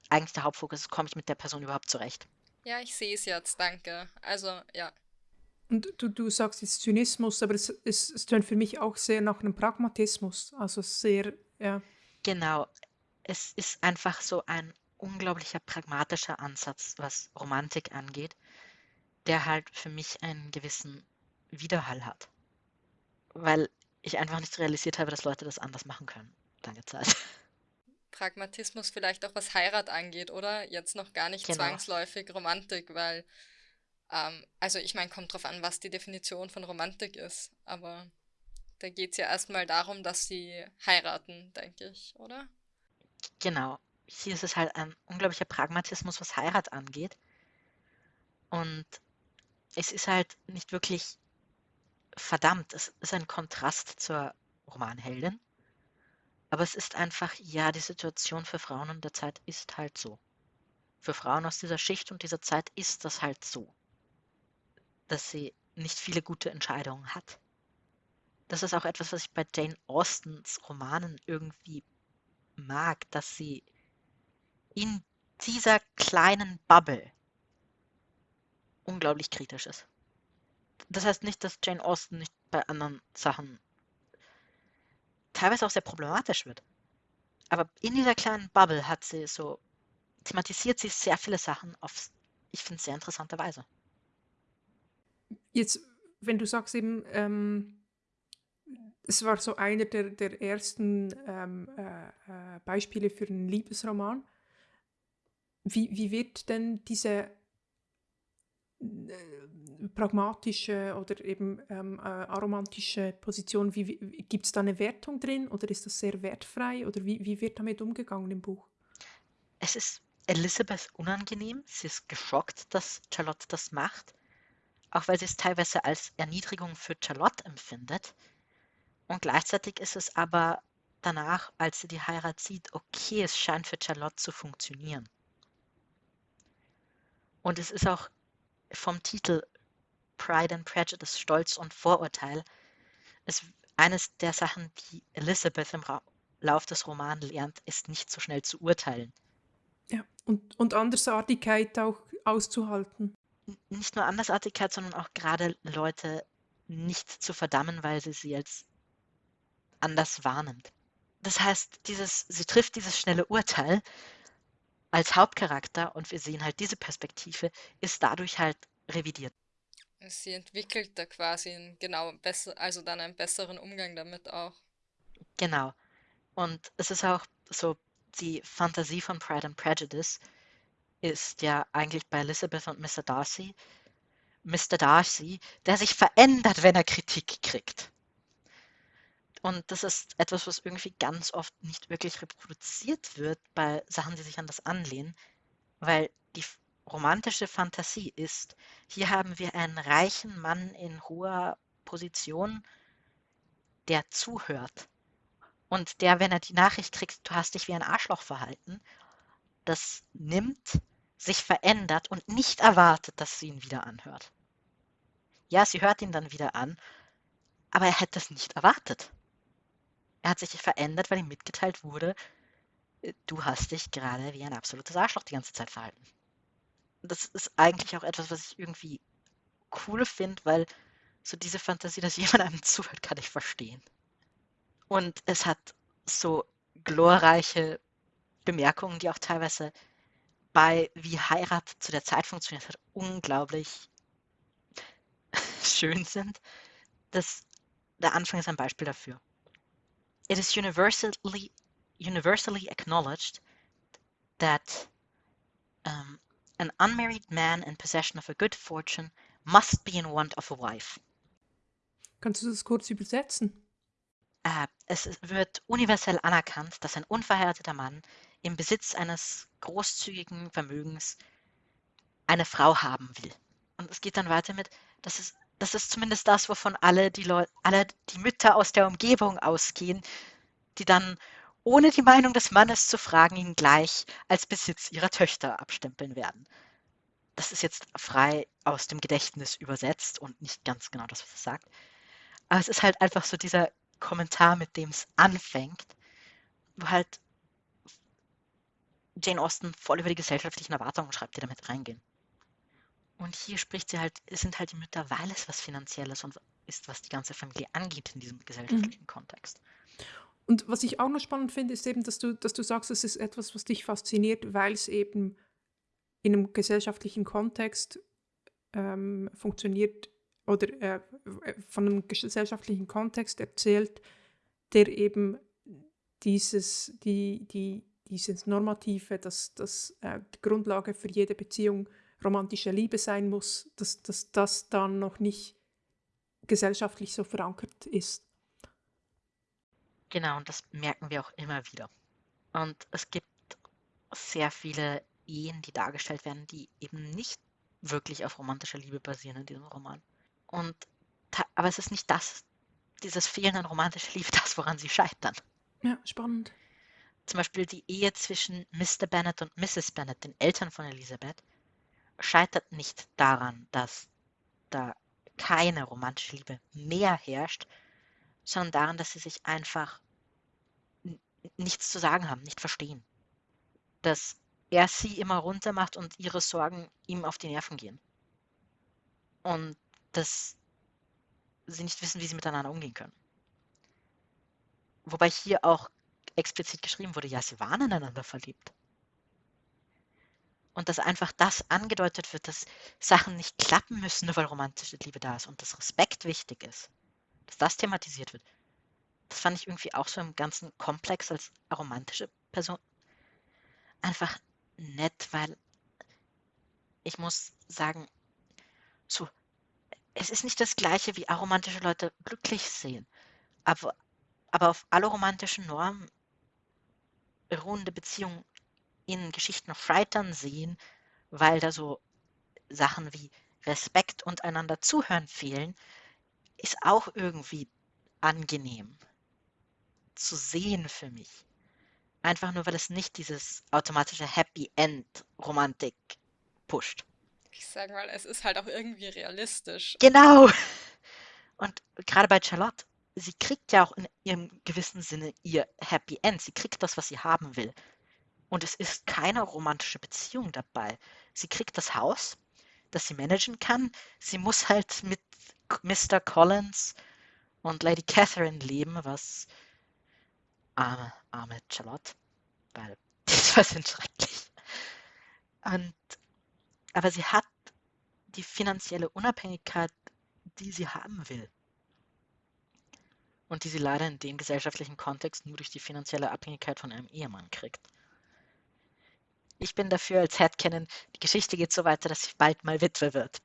eigentlich der Hauptfokus ist, komme ich mit der Person überhaupt zurecht. Ja, ich sehe es jetzt, danke. Also, ja, und du, du sagst jetzt Zynismus, aber es, es, es tönt für mich auch sehr nach einem Pragmatismus. Also sehr, ja. Genau. Es ist einfach so ein unglaublicher pragmatischer Ansatz, was Romantik angeht, der halt für mich einen gewissen Widerhall hat. Weil ich einfach nicht realisiert habe, dass Leute das anders machen können. Lange Zeit. Pragmatismus vielleicht auch was Heirat angeht, oder? Jetzt noch gar nicht genau. zwangsläufig Romantik, weil ähm, also ich meine, kommt drauf an, was die Definition von Romantik ist, aber da geht es ja erstmal darum, dass sie heiraten, denke ich, oder? Genau. Hier ist es halt ein unglaublicher Pragmatismus, was Heirat angeht. Und es ist halt nicht wirklich verdammt, es ist ein Kontrast zur Romanheldin. Aber es ist einfach, ja, die Situation für Frauen in der Zeit ist halt so. Für Frauen aus dieser Schicht und dieser Zeit ist das halt so, dass sie nicht viele gute Entscheidungen hat. Das ist auch etwas, was ich bei Jane Austens Romanen irgendwie mag, dass sie in dieser kleinen Bubble unglaublich kritisch ist. Das heißt nicht, dass Jane Austen nicht bei anderen Sachen teilweise auch sehr problematisch wird. Aber in dieser kleinen Bubble hat sie so, thematisiert sie sehr viele Sachen auf, ich finde, sehr interessante Weise. Jetzt, wenn du sagst eben, ähm, es war so einer der, der ersten ähm, äh, äh, Beispiele für einen Liebesroman. Wie, wie wird denn diese äh, pragmatische oder eben ähm, äh, aromantische Position, wie, wie gibt es da eine Wertung drin oder ist das sehr wertfrei oder wie, wie wird damit umgegangen im Buch? Es ist Elizabeth unangenehm, sie ist geschockt, dass Charlotte das macht, auch weil sie es teilweise als Erniedrigung für Charlotte empfindet. Und gleichzeitig ist es aber danach, als sie die Heirat sieht, okay, es scheint für Charlotte zu funktionieren. Und es ist auch vom Titel Pride and Prejudice, Stolz und Vorurteil, ist eines der Sachen, die Elizabeth im Ra Lauf des Romans lernt, ist nicht so schnell zu urteilen. Ja, und, und Andersartigkeit auch auszuhalten. Nicht nur Andersartigkeit, sondern auch gerade Leute nicht zu verdammen, weil sie sie als anders wahrnimmt. Das heißt, dieses, sie trifft dieses schnelle Urteil als Hauptcharakter und wir sehen halt diese Perspektive, ist dadurch halt revidiert. Sie entwickelt da quasi einen genau besser, also dann einen besseren Umgang damit auch. Genau. Und es ist auch so, die Fantasie von Pride and Prejudice ist ja eigentlich bei Elizabeth und Mr. Darcy. Mr. Darcy, der sich verändert, wenn er Kritik kriegt. Und das ist etwas, was irgendwie ganz oft nicht wirklich reproduziert wird bei Sachen, die sich an das anlehnen, weil die romantische Fantasie ist, hier haben wir einen reichen Mann in hoher Position, der zuhört. Und der, wenn er die Nachricht kriegt, du hast dich wie ein Arschloch verhalten, das nimmt, sich verändert und nicht erwartet, dass sie ihn wieder anhört. Ja, sie hört ihn dann wieder an, aber er hätte es nicht erwartet. Er hat sich verändert, weil ihm mitgeteilt wurde, äh, du hast dich gerade wie ein absolutes Arschloch die ganze Zeit verhalten. Das ist eigentlich auch etwas, was ich irgendwie cool finde, weil so diese Fantasie, dass jemand einem zuhört, kann ich verstehen. Und es hat so glorreiche Bemerkungen, die auch teilweise bei wie Heirat zu der Zeit funktioniert hat, unglaublich schön sind. Das, der Anfang ist ein Beispiel dafür. it is universally universally acknowledged that um, an unmarried man in possession of a good fortune must be in want of a wife. Kannst du das kurz übersetzen? Äh, es wird universell anerkannt, dass ein unverheirateter Mann im Besitz eines großzügigen Vermögens eine Frau haben will. Und es geht dann weiter mit, dass es das ist zumindest das, wovon alle die Leute, alle die Mütter aus der Umgebung ausgehen, die dann ohne die Meinung des Mannes zu fragen, ihn gleich als Besitz ihrer Töchter abstempeln werden. Das ist jetzt frei aus dem Gedächtnis übersetzt und nicht ganz genau das, was es sagt. Aber es ist halt einfach so dieser Kommentar, mit dem es anfängt, wo halt Jane Austen voll über die gesellschaftlichen Erwartungen schreibt, die damit reingehen. Und hier spricht sie halt, es sind halt die Mütter, weil es was Finanzielles und ist, was die ganze Familie angeht in diesem gesellschaftlichen mhm. Kontext. Und was ich auch noch spannend finde, ist eben, dass du, dass du sagst, es ist etwas, was dich fasziniert, weil es eben in einem gesellschaftlichen Kontext ähm, funktioniert oder äh, von einem gesellschaftlichen Kontext erzählt, der eben dieses, die, die, dieses Normative, das, das äh, die Grundlage für jede Beziehung romantische Liebe sein muss, dass, dass das dann noch nicht gesellschaftlich so verankert ist. Genau, und das merken wir auch immer wieder. Und es gibt sehr viele Ehen, die dargestellt werden, die eben nicht wirklich auf romantischer Liebe basieren in diesem Roman. Und aber es ist nicht das, dieses Fehlen an romantischer Liebe, das, woran sie scheitern. Ja, spannend. Zum Beispiel die Ehe zwischen Mr. Bennet und Mrs. Bennet, den Eltern von Elisabeth, scheitert nicht daran, dass da keine romantische Liebe mehr herrscht, sondern daran, dass sie sich einfach nichts zu sagen haben, nicht verstehen. Dass er sie immer runter macht und ihre Sorgen ihm auf die Nerven gehen. Und dass sie nicht wissen, wie sie miteinander umgehen können. Wobei hier auch explizit geschrieben wurde, ja, sie waren ineinander verliebt. Und dass einfach das angedeutet wird, dass Sachen nicht klappen müssen, nur weil romantische Liebe da ist und dass Respekt wichtig ist. Dass das thematisiert wird. Das fand ich irgendwie auch so im ganzen Komplex als romantische Person einfach nett, weil ich muss sagen, so, es ist nicht das gleiche, wie aromantische Leute glücklich sehen. Aber, aber auf alle romantischen Normen beruhende Beziehungen in Geschichten of Writern sehen, weil da so Sachen wie Respekt und einander zuhören fehlen, ist auch irgendwie angenehm zu sehen für mich. Einfach nur, weil es nicht dieses automatische Happy End Romantik pusht. Ich sage mal, es ist halt auch irgendwie realistisch. Genau. Und gerade bei Charlotte, sie kriegt ja auch in ihrem gewissen Sinne ihr Happy End. Sie kriegt das, was sie haben will. Und es ist keine romantische Beziehung dabei. Sie kriegt das Haus, das sie managen kann. Sie muss halt mit Mr. Collins und Lady Catherine leben, was arme, arme Charlotte, weil die zwei sind schrecklich. Und, aber sie hat die finanzielle Unabhängigkeit, die sie haben will. Und die sie leider in dem gesellschaftlichen Kontext nur durch die finanzielle Abhängigkeit von einem Ehemann kriegt. Ich bin dafür als Headcanon, die Geschichte geht so weiter, dass sie bald mal Witwe wird.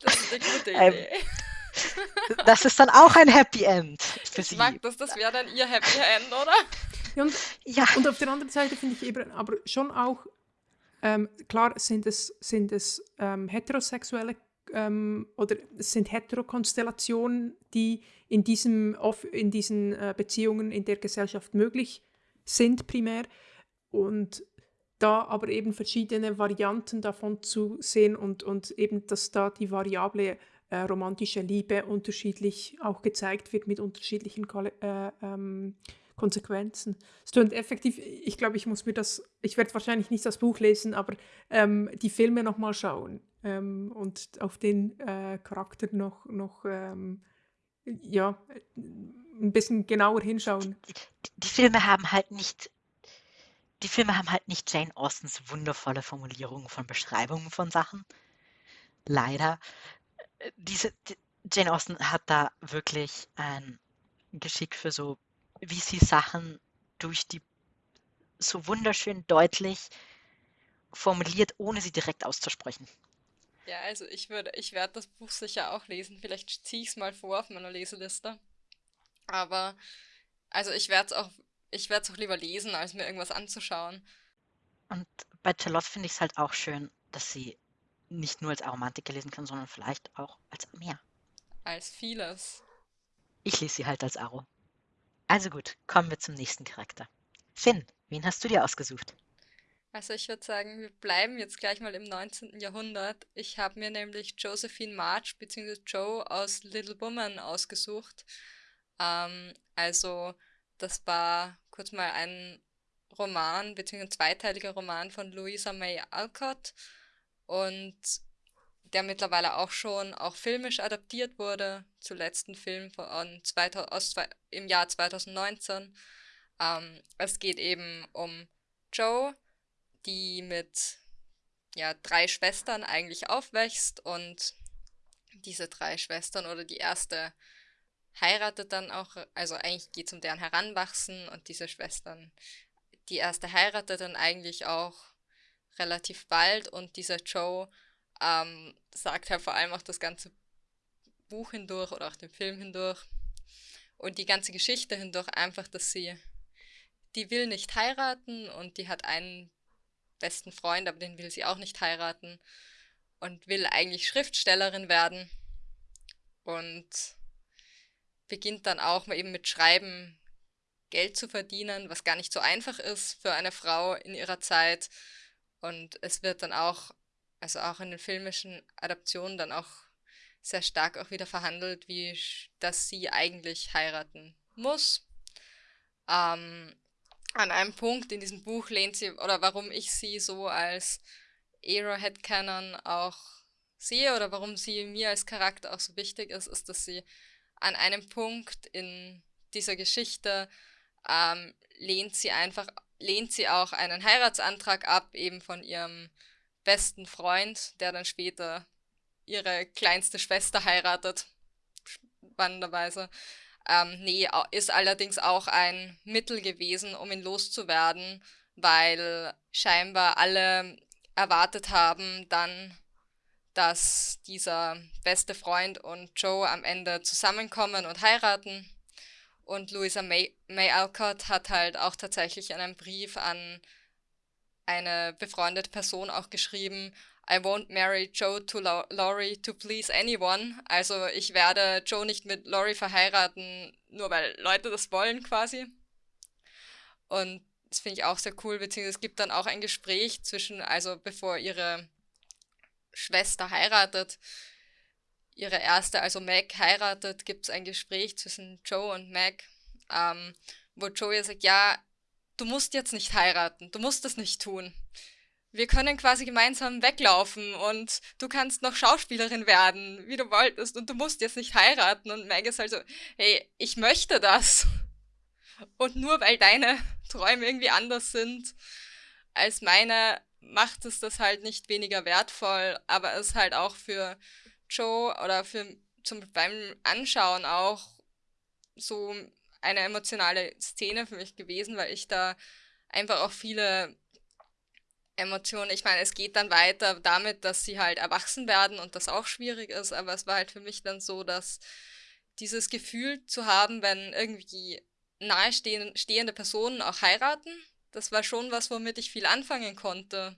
das ist eine gute Ähm, Idee. Das ist dann auch ein Happy End für ich sie. mag das, das wäre dann ihr Happy End, oder? Ja, und, Ja, und auf der anderen Seite finde ich eben aber schon auch, ähm, klar sind es, sind es ähm, heterosexuelle ähm, oder es sind Heterokonstellationen, die in, diesem, in diesen äh, Beziehungen in der Gesellschaft möglich sind primär. Und da aber eben verschiedene Varianten davon zu sehen und, und eben, dass da die Variable äh, romantische Liebe unterschiedlich auch gezeigt wird mit unterschiedlichen äh, ähm, Konsequenzen. Es klingt effektiv, ich glaube, ich muss mir das, ich werde wahrscheinlich nicht das Buch lesen, aber ähm, die Filme nochmal schauen ähm, und auf den äh, Charakter noch, noch ähm, ja, ein bisschen genauer hinschauen. die, die Filme haben halt nicht. Die Filme haben halt nicht Jane Austens wundervolle Formulierungen von Beschreibungen von Sachen. Leider. Äh, Diese, die, Jane Austen hat da wirklich ein Geschick für so, wie sie Sachen durch die so wunderschön deutlich formuliert, ohne sie direkt auszusprechen. Ja, also ich würde, ich werde das Buch sicher auch lesen. Vielleicht ziehe ich es mal vor auf meiner Leseliste. Aber, also ich werde es auch, ich werde es auch lieber lesen, als mir irgendwas anzuschauen. Und bei Charlotte finde ich es halt auch schön, dass sie nicht nur als Aromantiker lesen kann, sondern vielleicht auch als mehr. Als vieles. Ich lese sie halt als Aro. Also gut, kommen wir zum nächsten Charakter. Finn, wen hast du dir ausgesucht? Also ich würde sagen, wir bleiben jetzt gleich mal im 19. Jahrhundert. Ich habe mir nämlich Josephine March bzw. Joe aus Little Woman ausgesucht. Ähm, also das war kurz mal ein Roman bzw. ein zweiteiliger Roman von Louisa May Alcott und der mittlerweile auch schon auch filmisch adaptiert wurde. Zuletzt ein Film von 2000, aus, zwei- im Jahr 2019. Ähm, es geht eben um Joe, die mit ja, drei Schwestern eigentlich aufwächst und diese drei Schwestern oder die erste heiratet dann auch, also eigentlich geht es um deren Heranwachsen und diese Schwestern, die erste heiratet dann eigentlich auch relativ bald und dieser Joe ähm, sagt halt vor allem auch das ganze Buch hindurch oder auch den Film hindurch und die ganze Geschichte hindurch einfach, dass sie, die will nicht heiraten und die hat einen besten Freund, aber den will sie auch nicht heiraten und will eigentlich Schriftstellerin werden. und beginnt dann auch eben mit Schreiben Geld zu verdienen, was gar nicht so einfach ist für eine Frau in ihrer Zeit. Und es wird dann auch, also auch in den filmischen Adaptionen dann auch sehr stark auch wieder verhandelt, wie dass sie eigentlich heiraten muss. Ähm, an einem Punkt in diesem Buch lehnt sie, oder warum ich sie so als Arrowhead Canon auch sehe oder warum sie mir als Charakter auch so wichtig ist, ist, dass sie an einem Punkt in dieser Geschichte ähm, lehnt sie einfach, lehnt sie auch einen Heiratsantrag ab, eben von ihrem besten Freund, der dann später ihre kleinste Schwester heiratet. Spannenderweise. Ähm, nee, ist allerdings auch ein Mittel gewesen, um ihn loszuwerden, weil scheinbar alle erwartet haben dann, dass dieser beste Freund und Joe am Ende zusammenkommen und heiraten. Und Louisa May, May Alcott hat halt auch tatsächlich einen Brief an eine befreundete Person auch geschrieben, I won't marry Joe to Laurie to please anyone. Also ich werde Joe nicht mit Laurie verheiraten, nur weil Leute das wollen quasi. Und das finde ich auch sehr cool, beziehungsweise es gibt dann auch ein Gespräch zwischen, also bevor ihre Schwester heiratet, ihre erste, also Meg, heiratet, gibt es ein Gespräch zwischen Joe und Meg, ähm, wo Joe ihr sagt, ja, du musst jetzt nicht heiraten, du musst das nicht tun. Wir können quasi gemeinsam weglaufen und du kannst noch Schauspielerin werden, wie du wolltest, und du musst jetzt nicht heiraten. Und Meg ist halt so, hey, ich möchte das. Und nur weil deine Träume irgendwie anders sind als meine, macht es das halt nicht weniger wertvoll, aber es ist halt auch für Joe oder für zum beim Anschauen auch so eine emotionale Szene für mich gewesen, weil ich da einfach auch viele Emotionen, ich meine, es geht dann weiter damit, dass sie halt erwachsen werden und das auch schwierig ist, aber es war halt für mich dann so, dass dieses Gefühl zu haben, wenn irgendwie nahestehende Personen auch heiraten, das war schon was, womit ich viel anfangen konnte.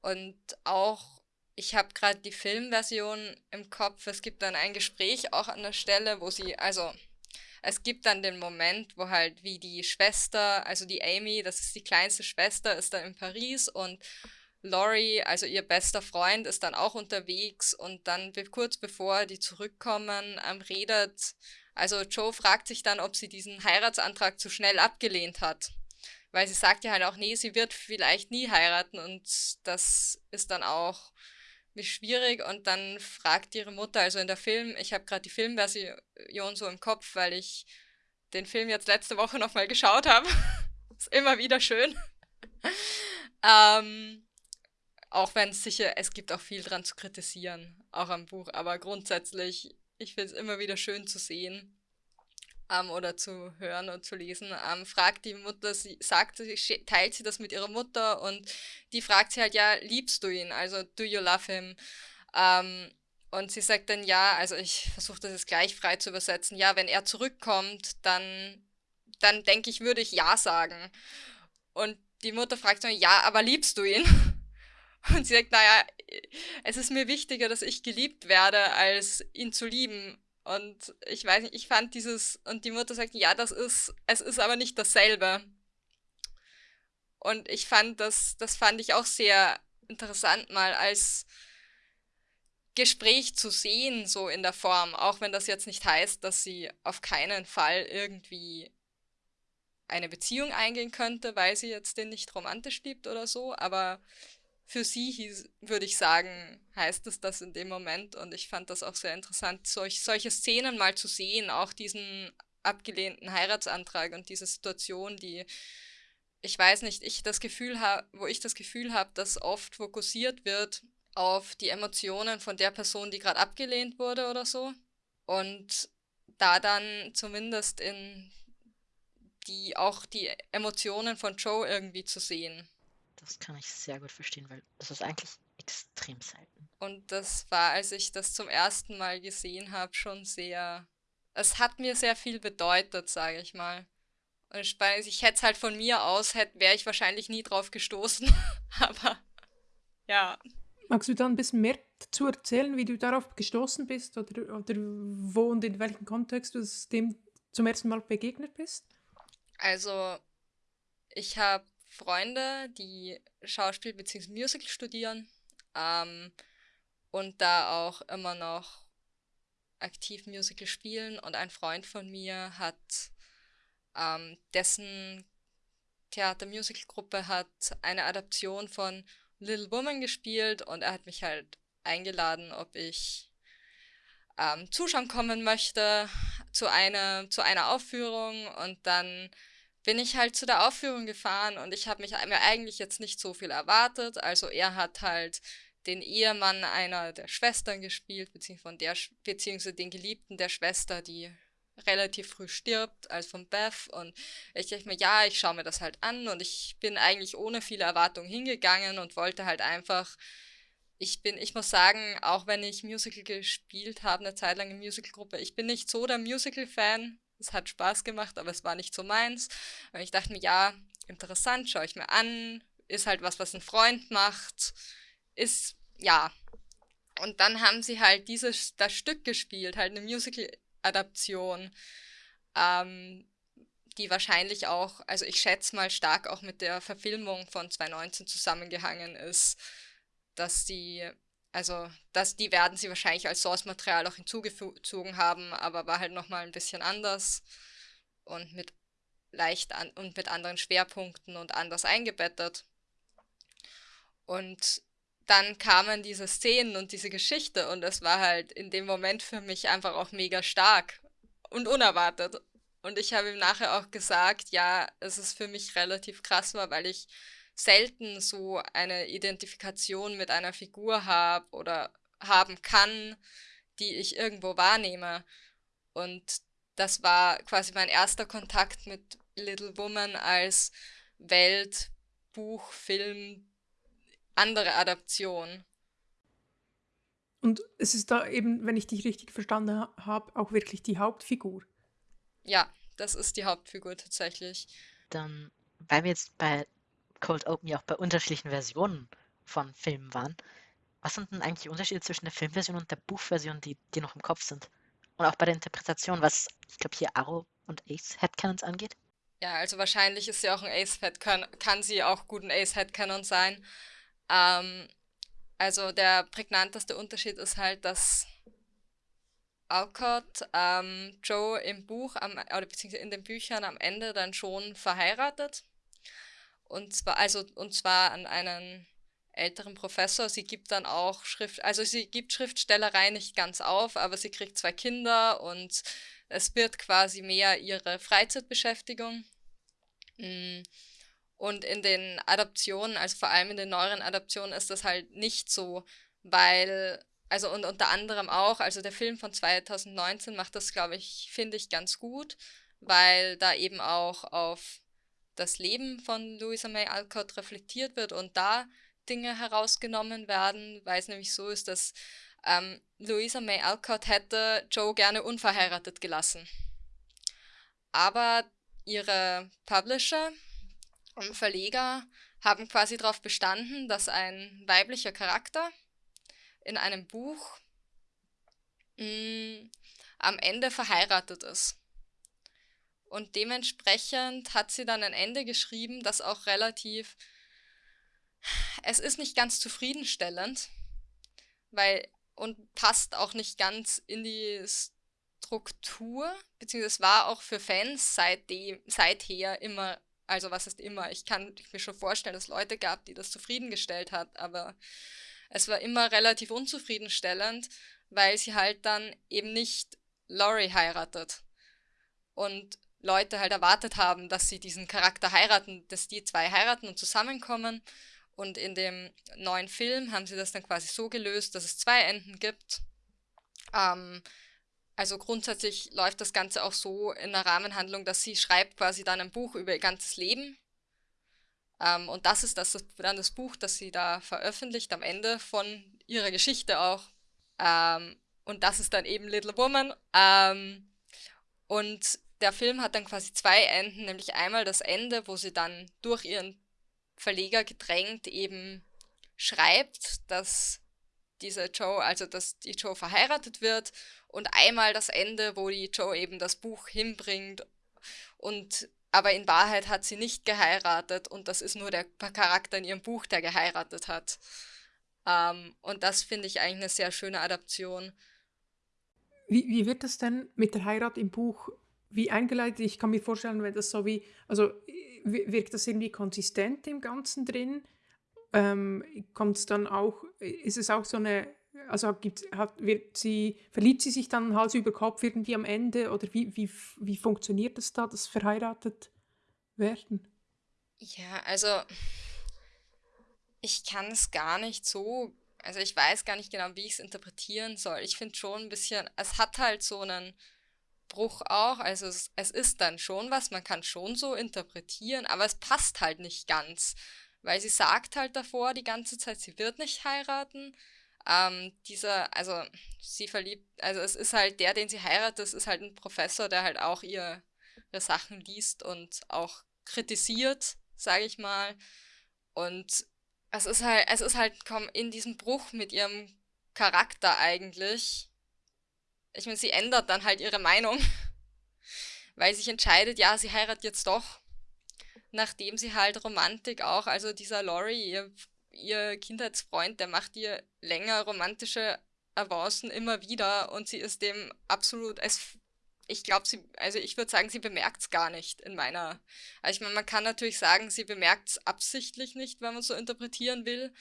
Und auch, ich habe gerade die Filmversion im Kopf, es gibt dann ein Gespräch auch an der Stelle, wo sie, also es gibt dann den Moment, wo halt wie die Schwester, also die Amy, das ist die kleinste Schwester, ist dann in Paris und Laurie, also ihr bester Freund, ist dann auch unterwegs und dann kurz bevor die zurückkommen, ähm, redet, also Joe fragt sich dann, ob sie diesen Heiratsantrag zu schnell abgelehnt hat. Weil sie sagt ja halt auch, nee, sie wird vielleicht nie heiraten und das ist dann auch schwierig und dann fragt ihre Mutter, also in der Film, ich habe gerade die Filmversion so im Kopf, weil ich den Film jetzt letzte Woche nochmal geschaut habe. ist immer wieder schön. ähm, auch wenn es sicher, es gibt auch viel dran zu kritisieren, auch am Buch, aber grundsätzlich, ich finde es immer wieder schön zu sehen ähm, oder zu hören und zu lesen. Ähm, fragt die Mutter, sie sagt, sie teilt sie das mit ihrer Mutter und die fragt sie halt, ja, liebst du ihn? Also, do you love him? Ähm, und sie sagt dann ja, also ich versuche das jetzt gleich frei zu übersetzen, ja, wenn er zurückkommt, dann, dann denke ich, würde ich ja sagen. Und die Mutter fragt dann, ja, aber liebst du ihn? Und sie sagt, naja, es ist mir wichtiger, dass ich geliebt werde, als ihn zu lieben. Und ich weiß nicht, ich fand dieses, und die Mutter sagt, ja, das ist, es ist aber nicht dasselbe. Und ich fand das, das fand ich auch sehr interessant mal als Gespräch zu sehen, so in der Form, auch wenn das jetzt nicht heißt, dass sie auf keinen Fall irgendwie eine Beziehung eingehen könnte, weil sie jetzt den nicht romantisch liebt oder so, aber für sie hieß, würde ich sagen, heißt es das in dem Moment. Und ich fand das auch sehr interessant, solch, solche Szenen mal zu sehen, auch diesen abgelehnten Heiratsantrag und diese Situation, die ich weiß nicht, ich das Gefühl habe, wo ich das Gefühl habe, dass oft fokussiert wird auf die Emotionen von der Person, die gerade abgelehnt wurde oder so. Und da dann zumindest in die auch die Emotionen von Joe irgendwie zu sehen. Das kann ich sehr gut verstehen, weil das ist eigentlich extrem selten. Und das war, als ich das zum ersten Mal gesehen habe, schon sehr. Es hat mir sehr viel bedeutet, sage ich mal. Und ich, ich hätte es halt von mir aus, wäre ich wahrscheinlich nie drauf gestoßen. Aber ja. Magst du da ein bisschen mehr dazu erzählen, wie du darauf gestoßen bist oder, oder wo und in welchem Kontext du dem zum ersten Mal begegnet bist? Also, ich habe Freunde, die Schauspiel bzw. Musical studieren ähm, und da auch immer noch aktiv Musical spielen. Und ein Freund von mir hat ähm, dessen Theater-Musical-Gruppe hat eine Adaption von Little Woman gespielt und er hat mich halt eingeladen, ob ich ähm, zuschauen kommen möchte zu einer, zu einer Aufführung und dann bin ich halt zu der Aufführung gefahren und ich habe mich mir eigentlich jetzt nicht so viel erwartet. Also er hat halt den Ehemann einer der Schwestern gespielt, beziehungsweise, der, beziehungsweise den Geliebten der Schwester, die relativ früh stirbt, als von Beth. Und ich dachte mir, ja, ich schaue mir das halt an und ich bin eigentlich ohne viele Erwartungen hingegangen und wollte halt einfach. Ich bin, ich muss sagen, auch wenn ich Musical gespielt habe, eine Zeit lang in Musicalgruppe, ich bin nicht so der Musical-Fan. Es hat Spaß gemacht, aber es war nicht so meins. Und ich dachte mir, ja, interessant, schaue ich mir an. Ist halt was, was ein Freund macht. Ist, ja. Und dann haben sie halt dieses, das Stück gespielt, halt eine Musical Adaption, ähm, die wahrscheinlich auch, also ich schätze mal stark auch mit der Verfilmung von 2019 zusammengehangen ist, dass die, also dass die werden sie wahrscheinlich als Source-Material auch hinzugezogen haben, aber war halt nochmal ein bisschen anders und mit leicht an und mit anderen Schwerpunkten und anders eingebettet. Und dann kamen diese Szenen und diese Geschichte und es war halt in dem Moment für mich einfach auch mega stark und unerwartet. Und ich habe ihm nachher auch gesagt, ja, es ist für mich relativ krass weil ich selten so eine Identifikation mit einer Figur habe oder haben kann, die ich irgendwo wahrnehme. Und das war quasi mein erster Kontakt mit Little Woman als Welt, Buch, Film, andere Adaption. Und es ist da eben, wenn ich dich richtig verstanden habe, auch wirklich die Hauptfigur. Ja, das ist die Hauptfigur tatsächlich. Dann, weil wir jetzt bei Cold Open ja auch bei unterschiedlichen Versionen von Filmen waren, was sind denn eigentlich die Unterschiede zwischen der Filmversion und der Buchversion, die dir noch im Kopf sind? Und auch bei der Interpretation, was, ich glaube, hier Arrow und Ace Headcanons angeht? Ja, also wahrscheinlich ist sie auch ein Ace Headcanon, kann sie auch gut ein Ace Headcanon sein. Ähm, also der prägnanteste Unterschied ist halt, dass Alcott ähm, Joe im Buch am, oder beziehungsweise in den Büchern am Ende dann schon verheiratet. Und zwar, also, und zwar an einen älteren Professor. Sie gibt dann auch Schrift, also sie gibt Schriftstellerei nicht ganz auf, aber sie kriegt zwei Kinder und es wird quasi mehr ihre Freizeitbeschäftigung. Mm. Und in den Adaptionen, also vor allem in den neueren Adaptionen, ist das halt nicht so, weil, also und unter anderem auch, also der Film von 2019 macht das, glaube ich, finde ich ganz gut, weil da eben auch auf das Leben von Louisa May Alcott reflektiert wird und da Dinge herausgenommen werden, weil es nämlich so ist, dass ähm, Louisa May Alcott hätte Joe gerne unverheiratet gelassen. Aber ihre Publisher, und Verleger haben quasi darauf bestanden, dass ein weiblicher Charakter in einem Buch mh, mm, am Ende verheiratet ist. Und dementsprechend hat sie dann ein Ende geschrieben, das auch relativ... Es ist nicht ganz zufriedenstellend, weil und passt auch nicht ganz in die Struktur, beziehungsweise war auch für Fans seitdem, seither immer also was ist immer? Ich kann mir schon vorstellen, dass es Leute gab, die das zufriedengestellt hat, aber es war immer relativ unzufriedenstellend, weil sie halt dann eben nicht Laurie heiratet. Und Leute halt erwartet haben, dass sie diesen Charakter heiraten, dass die zwei heiraten und zusammenkommen. Und in dem neuen Film haben sie das dann quasi so gelöst, dass es zwei Enden gibt. Ähm, also grundsätzlich läuft das Ganze auch so in der Rahmenhandlung, dass sie schreibt quasi dann ein Buch über ihr ganzes Leben. Ähm, und das ist das, dann das Buch, das sie da veröffentlicht am Ende von ihrer Geschichte auch. Ähm, und das ist dann eben Little Woman. Ähm, und der Film hat dann quasi zwei Enden, nämlich einmal das Ende, wo sie dann durch ihren Verleger gedrängt eben schreibt, dass diese Joe, also dass die Joe verheiratet wird und einmal das Ende, wo die Joe eben das Buch hinbringt und aber in Wahrheit hat sie nicht geheiratet und das ist nur der Charakter in ihrem Buch, der geheiratet hat. Ähm, und das finde ich eigentlich eine sehr schöne Adaption. Wie, wie wird das denn mit der Heirat im Buch wie eingeleitet? Ich kann mir vorstellen, wenn das so wie, also wirkt das irgendwie konsistent im Ganzen drin? Ähm, kommt es dann auch, ist es auch so eine also gibt, hat, wird sie, verliebt sie sich dann Hals über Kopf irgendwie am Ende oder wie, wie, wie funktioniert das da, das verheiratet werden? Ja, also ich kann es gar nicht so, also ich weiß gar nicht genau, wie ich es interpretieren soll. Ich finde schon ein bisschen, es hat halt so einen Bruch auch, also es, es ist dann schon was, man kann schon so interpretieren, aber es passt halt nicht ganz, weil sie sagt halt davor die ganze Zeit, sie wird nicht heiraten ähm, dieser, also sie verliebt, also es ist halt der, den sie heiratet, das ist halt ein Professor, der halt auch ihre Sachen liest und auch kritisiert, sage ich mal. Und es ist halt, es ist halt komm, in diesem Bruch mit ihrem Charakter eigentlich. Ich meine, sie ändert dann halt ihre Meinung, weil sich entscheidet, ja, sie heiratet jetzt doch, nachdem sie halt Romantik auch, also dieser Laurie, ihr ihr Kindheitsfreund, der macht ihr länger romantische Avancen immer wieder und sie ist dem absolut, es, ich glaube, sie, also ich würde sagen, sie bemerkt es gar nicht in meiner, also ich meine, man kann natürlich sagen, sie bemerkt es absichtlich nicht, wenn man so interpretieren will,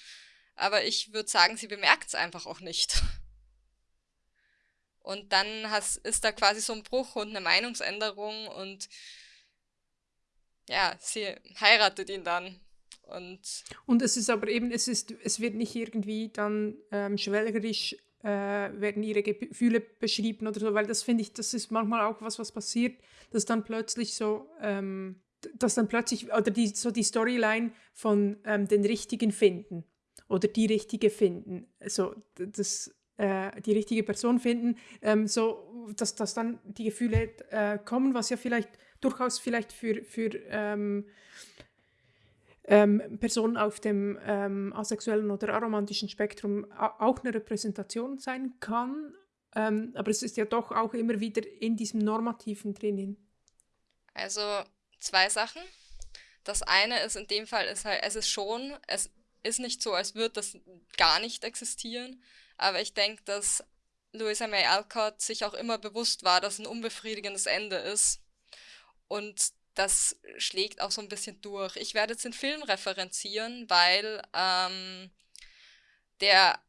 aber ich würde sagen, sie bemerkt es einfach auch nicht. Und dann has, ist da quasi so ein Bruch und eine Meinungsänderung und ja, sie heiratet ihn dann. Und, und es ist aber eben, es, ist, es wird nicht irgendwie dann ähm, schwelgerisch äh, werden ihre Gefühle beschrieben oder so, weil das finde ich, das ist manchmal auch was, was passiert, dass dann plötzlich so, ähm, dass dann plötzlich, oder die, so die Storyline von ähm, den Richtigen finden oder die Richtige finden, so das, äh, die richtige Person finden, ähm, so dass, dass dann die Gefühle äh, kommen, was ja vielleicht durchaus vielleicht für, für ähm, ähm, Personen auf dem ähm, asexuellen oder aromantischen Spektrum auch eine Repräsentation sein kann. Ähm, aber es ist ja doch auch immer wieder in diesem Normativen drinnen. Also zwei Sachen. Das eine ist in dem Fall, ist halt, es ist schon, es ist nicht so, als würde das gar nicht existieren. Aber ich denke, dass Louisa May Alcott sich auch immer bewusst war, dass ein unbefriedigendes Ende ist. Und das schlägt auch so ein bisschen durch. Ich werde jetzt den Film referenzieren, weil ähm, der,